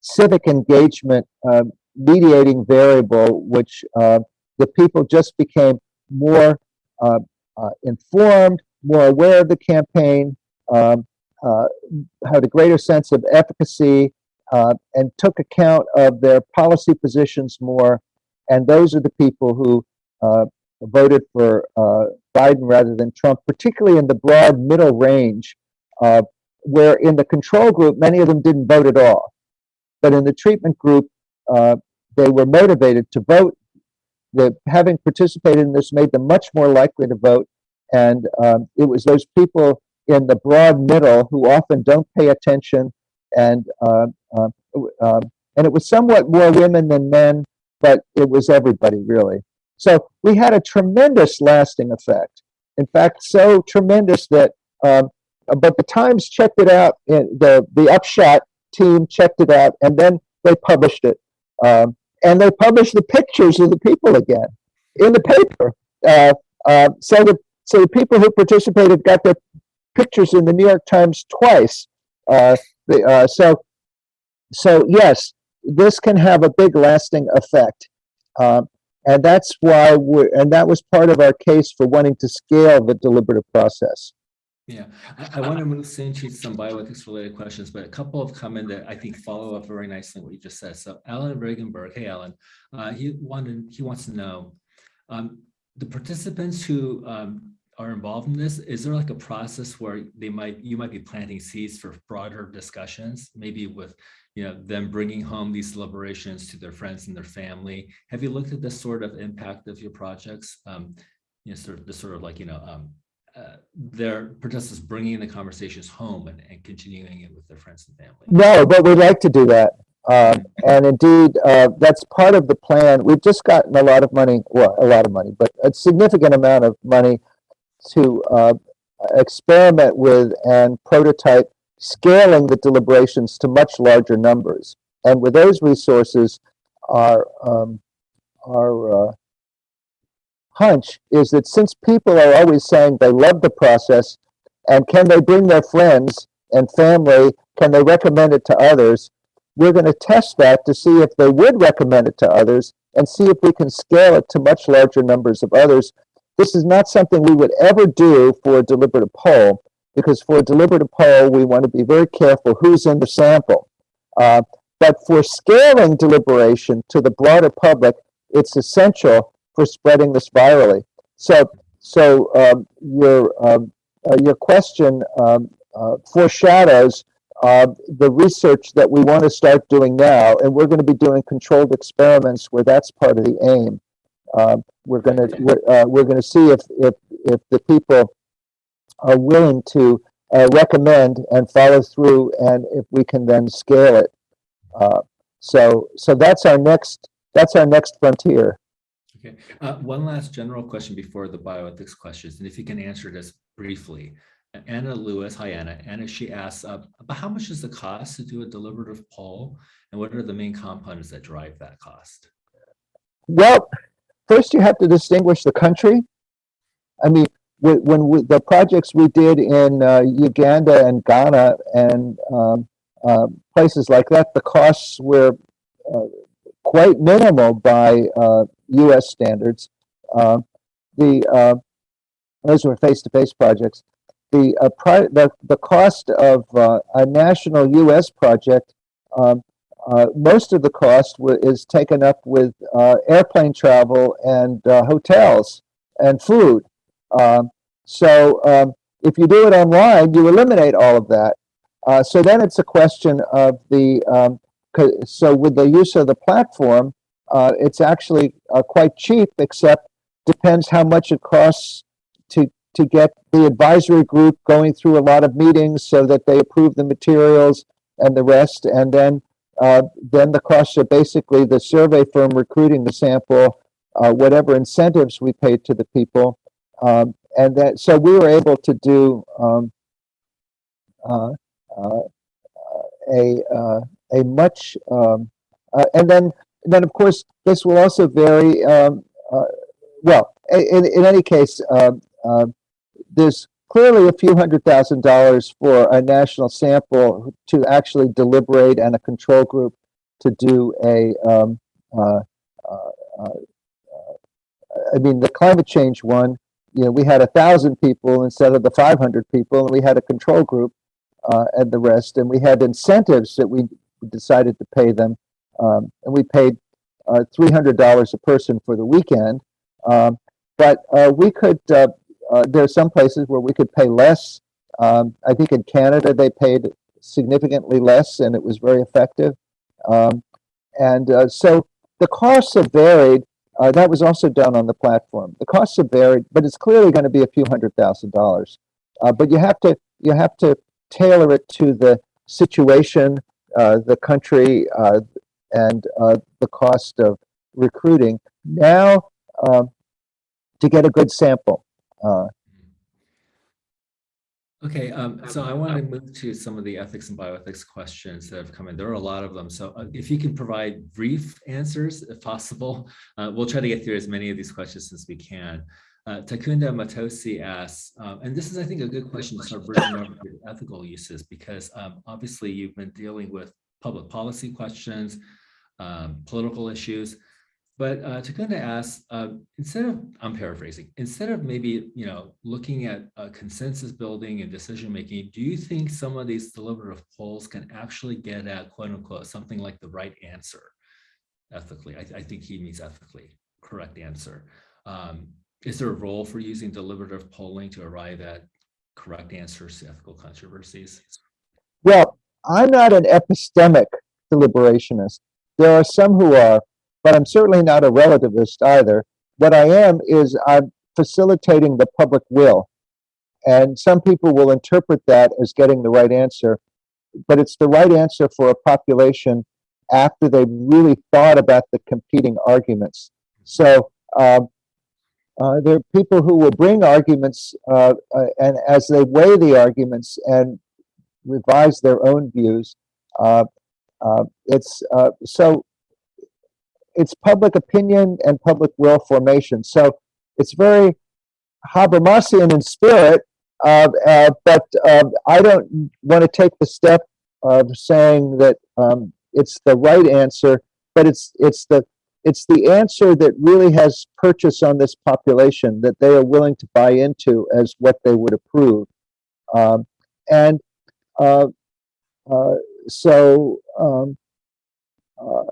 civic engagement uh, mediating variable, which uh, the people just became more uh, uh, informed, more aware of the campaign, um, uh, had a greater sense of efficacy, uh, and took account of their policy positions more. And those are the people who voted for Biden rather than Trump, particularly in the broad middle range, where in the control group, many of them didn't vote at all. But in the treatment group, uh, they were motivated to vote. The, having participated in this made them much more likely to vote. And um, it was those people in the broad middle who often don't pay attention and uh, uh, and it was somewhat more women than men, but it was everybody really. So we had a tremendous lasting effect. In fact, so tremendous that, um, but the Times checked it out, the, the Upshot team checked it out, and then they published it. Um, and they published the pictures of the people again in the paper. Uh, uh, so, the, so the people who participated got their pictures in the New York Times twice. Uh, the, uh, so, so yes, this can have a big lasting effect. Um, and that's why we're, and that was part of our case for wanting to scale the deliberative process. Yeah, I, I want to move into some bioethics related questions, but a couple of come in that I think follow up very nicely what you just said. So Alan Regenberg, hey Alan, uh, he wanted he wants to know um, the participants who um, are involved in this, is there like a process where they might you might be planting seeds for broader discussions, maybe with you know them bringing home these deliberations to their friends and their family? Have you looked at the sort of impact of your projects? Um, you know, sort of the sort of like you know um, their participants bringing the conversations home and, and continuing it with their friends and family? No, but we'd like to do that. Um, and indeed, uh, that's part of the plan. We've just gotten a lot of money, well, a lot of money, but a significant amount of money to uh, experiment with and prototype scaling the deliberations to much larger numbers. And with those resources, our, um, our uh, hunch is that since people are always saying they love the process, and can they bring their friends and family, can they recommend it to others, we're going to test that to see if they would recommend it to others and see if we can scale it to much larger numbers of others. This is not something we would ever do for a deliberative poll, because for a deliberative poll, we want to be very careful who's in the sample. Uh, but for scaling deliberation to the broader public, it's essential for spreading this virally. So, so um, your um, uh, your question um, uh, foreshadows uh, the research that we want to start doing now, and we're going to be doing controlled experiments where that's part of the aim. Um, we're going to we're, uh, we're going to see if if if the people are willing to uh, recommend and follow through, and if we can then scale it. Uh, so so that's our next that's our next frontier. Okay. Uh, one last general question before the bioethics questions, and if you can answer this briefly. Anna Lewis, hi Anna. Anna, she asks, uh, about how much is the cost to do a deliberative poll, and what are the main components that drive that cost? Well, first you have to distinguish the country. I mean, when we, the projects we did in uh, Uganda and Ghana and um, uh, places like that, the costs were uh, quite minimal by U.S. Standards. Uh, the uh, those were face-to-face projects. The, uh, the, the cost of uh, a national US project, um, most of the cost is taken up with airplane travel and hotels and food. Um, so um, if you do it online, you eliminate all of that. Uh, so then it's a question of the, um, so with the use of the platform, uh, it's actually uh, quite cheap, except depends how much it costs to, to get the advisory group going through a lot of meetings so that they approve the materials and the rest. And then, uh, then the costs are basically the survey firm recruiting the sample, uh, whatever incentives we paid to the people. Um, and that, so we were able to do, um, uh, uh, a, a much, um, uh, and then, then of course, this will also vary, um, uh, well, in, in any case, um, um, there's clearly a few hundred thousand dollars for a national sample to actually deliberate and a control group to do a, um, uh, uh, uh, I mean, the climate change one, you know, we had a thousand people instead of the 500 people, and we had a control group uh, and the rest, and we had incentives that we decided to pay them, um, and we paid uh, $300 a person for the weekend. Um, but uh, we could, uh, uh, there are some places where we could pay less. Um, I think in Canada they paid significantly less, and it was very effective. Um, and uh, so the costs have varied. Uh, that was also done on the platform. The costs have varied, but it's clearly going to be a few hundred thousand dollars. But you have to you have to tailor it to the situation, the country, and uh, the cost of recruiting. Now, um, to get a good sample. Uh, Okay, um, so I want to move to some of the ethics and bioethics questions that have come in. There are a lot of them. So uh, if you can provide brief answers, if possible, uh, we'll try to get through as many of these questions as we can. Uh, Takunda Matose asks, um, and this is, I think, a good question to start bringing over to ethical uses, because um, obviously you've been dealing with public policy questions, um, political issues. But uh, Takunda asks, uh, instead of, I'm paraphrasing, instead of maybe, you know, looking at uh, consensus building and decision making, do you think some of these deliberative polls can actually get at quote unquote something like the right answer ethically? I, I think he means ethically, correct answer. Um, is there a role for using deliberative polling to arrive at correct answers to ethical controversies? well, I'm not an epistemic deliberationist. There are some who are, but I'm certainly not a relativist either. What I am is I'm facilitating the public will. And some people will interpret that as getting the right answer, but it's the right answer for a population after they've really thought about the competing arguments. So um, uh, there are people who will bring arguments, uh, uh, and as they weigh the arguments and revise their own views, uh, uh, it's uh, so it's public opinion and public will formation. So it's very Habermasian in spirit, uh, uh, but uh, I don't want to take the step of saying that um, it's the right answer, but it's it's the it's the answer that really has purchase on this population that they are willing to buy into as what they would approve, um, and so. Um, uh,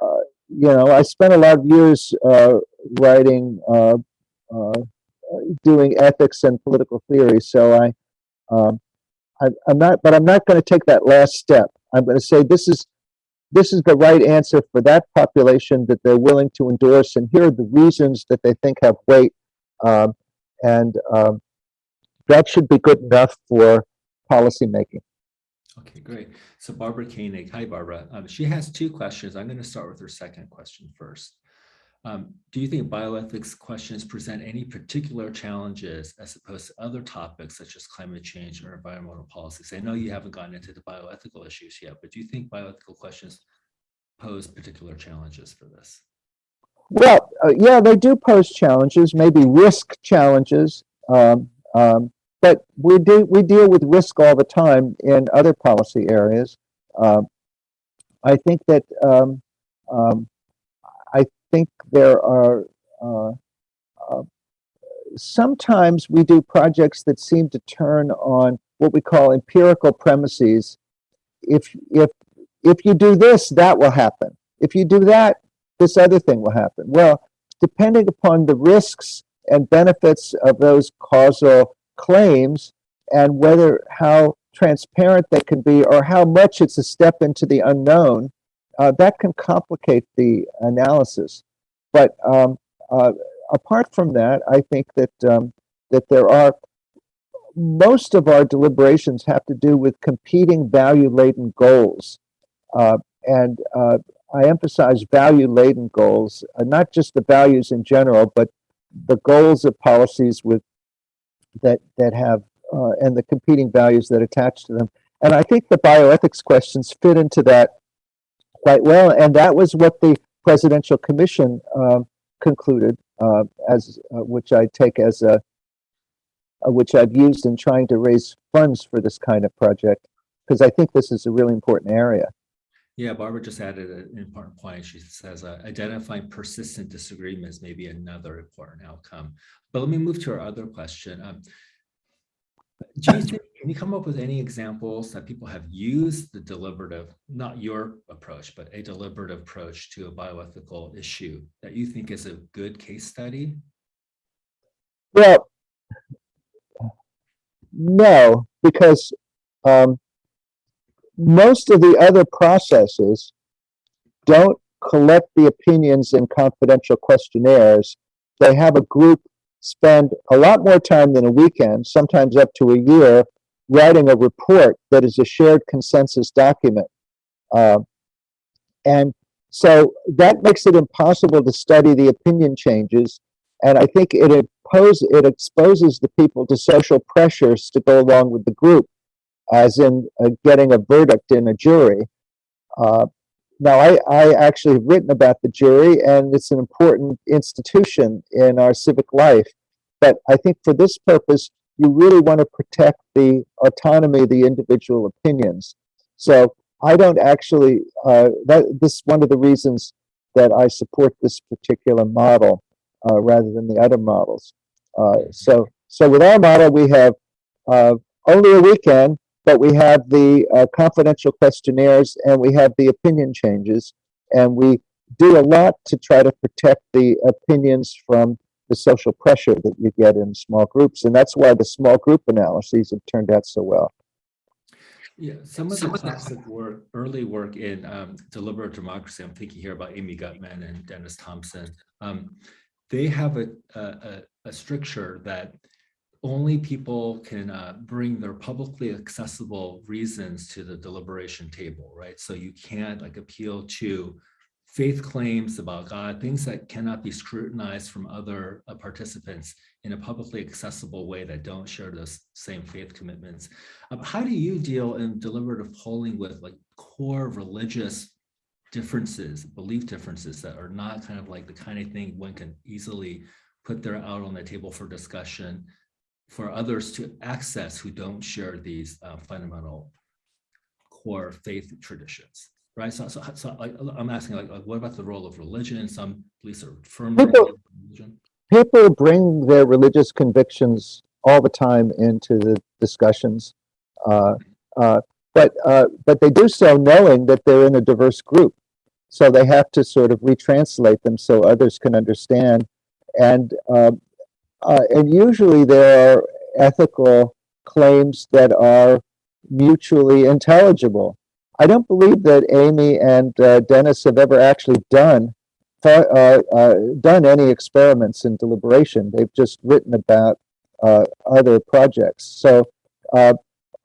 uh, you know, I spent a lot of years uh, writing, uh, uh, doing ethics and political theory. So I, um, I, I'm not, but I'm not going to take that last step. I'm going to say this is this is the right answer for that population that they're willing to endorse, and here are the reasons that they think have weight, um, and um, that should be good enough for policymaking. Okay, great. So Barbara Koenig, hi Barbara. Um, she has two questions. I'm going to start with her second question first. Um, do you think bioethics questions present any particular challenges as opposed to other topics such as climate change or environmental policies? I know you haven't gotten into the bioethical issues yet, but do you think bioethical questions pose particular challenges for this? Well, uh, yeah, they do pose challenges, maybe risk challenges. Um, um, but we do we deal with risk all the time in other policy areas. Um, I think that um, um, I think there are uh, uh, sometimes we do projects that seem to turn on what we call empirical premises. If, if, if you do this, that will happen. If you do that, this other thing will happen. Well, depending upon the risks and benefits of those causal claims and whether how transparent they can be or how much it's a step into the unknown, uh, that can complicate the analysis. But um, uh, apart from that, I think that um, that there are most of our deliberations have to do with competing value-laden goals, uh, and uh, I emphasize value-laden goals, uh, not just the values in general, but the goals of policies with that that have uh, and the competing values that attach to them. And I think the bioethics questions fit into that quite well. And that was what the Presidential Commission um, concluded, uh, as uh, which I take as a, uh, which I've used in trying to raise funds for this kind of project, because I think this is a really important area. Yeah, Barbara just added an important point. She says uh, identifying persistent disagreements may be another important outcome. But let me move to our other question. Um, think, can you come up with any examples that people have used the deliberative, not your approach, but a deliberative approach to a bioethical issue that you think is a good case study? Well, no, because um, most of the other processes don't collect the opinions in confidential questionnaires. They have a group spend a lot more time than a weekend, sometimes up to a year, writing a report that is a shared consensus document. Uh, and so that makes it impossible to study the opinion changes. And I think it, impose, it exposes the people to social pressures to go along with the group, as in uh, getting a verdict in a jury. Uh, now, I, I actually have written about the jury, and it's an important institution in our civic life. But I think for this purpose, you really want to protect the autonomy of the individual opinions. So I don't actually, uh, that, this is one of the reasons that I support this particular model uh, rather than the other models. Uh, so, so with our model, we have uh, only a weekend, but we have the uh, confidential questionnaires and we have the opinion changes. And we do a lot to try to protect the opinions from the social pressure that you get in small groups. And that's why the small group analyses have turned out so well. Yeah, some of the classic work, early work in um, deliberative democracy, I'm thinking here about Amy Gutmann and Dennis Thompson, um, they have a, a, a stricture that only people can uh, bring their publicly accessible reasons to the deliberation table, right? So you can't like appeal to faith claims about God, things that cannot be scrutinized from other uh, participants in a publicly accessible way that don't share those same faith commitments. Um, how do you deal in deliberative polling with like core religious differences, belief differences that are not kind of like the kind of thing one can easily put there out on the table for discussion for others to access who don't share these uh, fundamental core faith traditions, right? So, so, so I, I'm asking, like, like, what about the role of religion? Some beliefs are firmly people, religion. People bring their religious convictions all the time into the discussions, uh, uh, but uh, but they do so knowing that they're in a diverse group, so they have to sort of retranslate them so others can understand, and uh, and usually there are ethical claims that are mutually intelligible. I don't believe that Amy and uh, Dennis have ever actually done uh, uh, done any experiments in deliberation. They've just written about uh, other projects. So uh,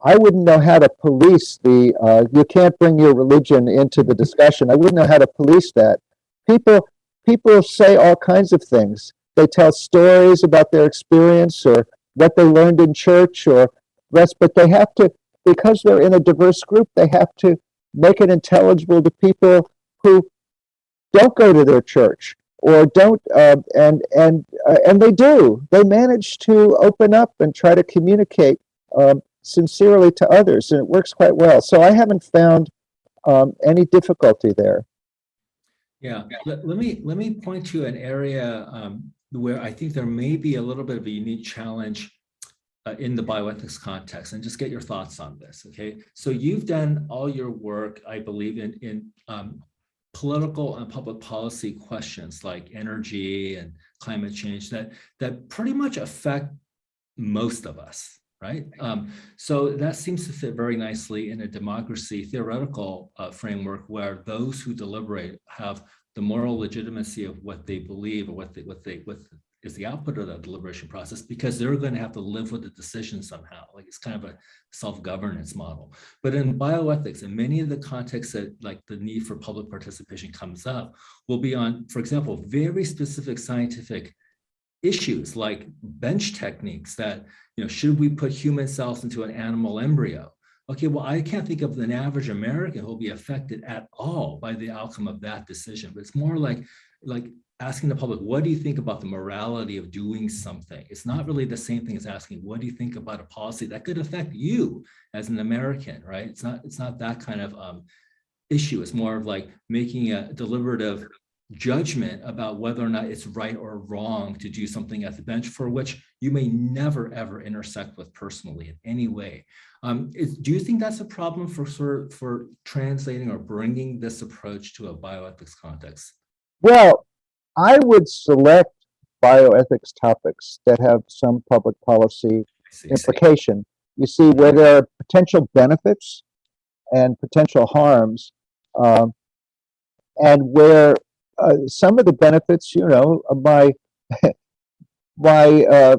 I wouldn't know how to police the, you can't bring your religion into the discussion. I wouldn't know how to police that. People, people say all kinds of things. They tell stories about their experience or what they learned in church or rest, but they have to, because they're in a diverse group, they have to make it intelligible to people who don't go to their church or don't, uh, and and uh, and they do. They manage to open up and try to communicate um, sincerely to others, and it works quite well. So I haven't found um, any difficulty there. Yeah, let, let, me let me point to an area um, where I think there may be a little bit of a unique challenge uh, in the bioethics context and just get your thoughts on this, okay? So you've done all your work, I believe, in, in um, political and public policy questions like energy and climate change that, that pretty much affect most of us, right? Um, so that seems to fit very nicely in a democracy theoretical uh, framework where those who deliberate have the moral legitimacy of what they believe or what they, what they, what is the output of that deliberation process because they're going to have to live with the decision somehow. Like it's kind of a self-governance model. But in bioethics, in many of the contexts that like the need for public participation comes up, will be on, for example, very specific scientific issues like bench techniques that, you know, should we put human cells into an animal embryo? Okay, well, I can't think of an average American who will be affected at all by the outcome of that decision, but it's more like, like asking the public, what do you think about the morality of doing something? It's not really the same thing as asking, what do you think about a policy that could affect you as an American, right? It's not, it's not that kind of um, issue. It's more of like making a deliberative judgment about whether or not it's right or wrong to do something at the bench for which you may never ever intersect with personally in any way. Um, is, do you think that's a problem for for, for translating or bringing this approach to a bioethics context? Well, I would select bioethics topics that have some public policy see, implication. You see where there are potential benefits and potential harms, um, and where uh, some of the benefits, you know, my my uh,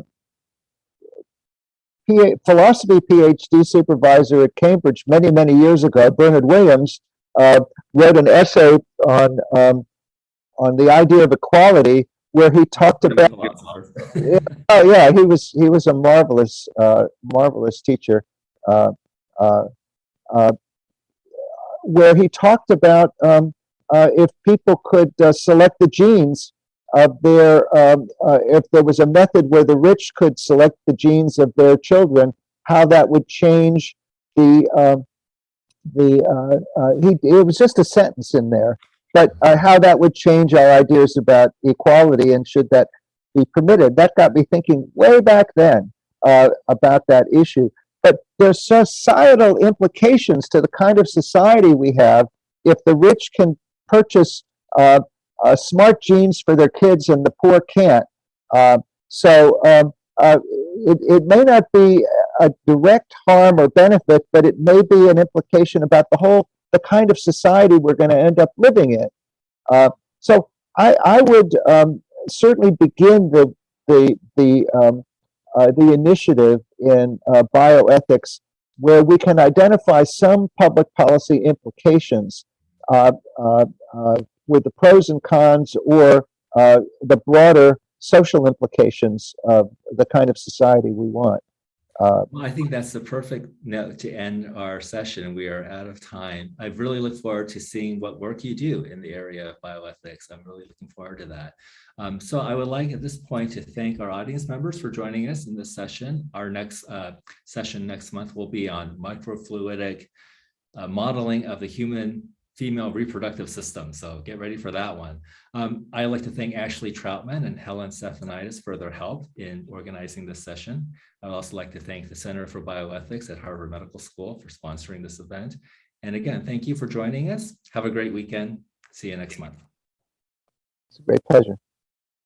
PA, philosophy PhD supervisor at Cambridge many many years ago, Bernard Williams, uh, wrote an essay on um, on the idea of equality, where he talked about. yeah, oh yeah, he was he was a marvelous uh, marvelous teacher, uh, uh, uh where he talked about um, if people could uh, select the genes of their, um, if there was a method where the rich could select the genes of their children, how that would change the um, the he it was just a sentence in there but uh, how that would change our ideas about equality and should that be permitted. That got me thinking way back then uh, about that issue. But there's societal implications to the kind of society we have if the rich can purchase uh, uh smart genes for their kids and the poor can't. Uh, so um, uh, it, it may not be a direct harm or benefit, but it may be an implication about the whole the kind of society we're going to end up living in. Uh, so I, I would um, certainly begin the the the um, uh, the initiative in bioethics where we can identify some public policy implications with the pros and cons or the broader social implications of the kind of society we want. Uh, well, I think that's the perfect note to end our session. We are out of time. I really look forward to seeing what work you do in the area of bioethics. I'm really looking forward to that. Um, so I would like at this point to thank our audience members for joining us in this session. Our next uh, session next month will be on microfluidic uh, modeling of the human female reproductive system. So get ready for that one. Um, I'd like to thank Ashley Troutman and Helen Stephanitis for their help in organizing this session. I'd also like to thank the Center for Bioethics at Harvard Medical School for sponsoring this event. And again, thank you for joining us. Have a great weekend. See you next month. It's a great pleasure.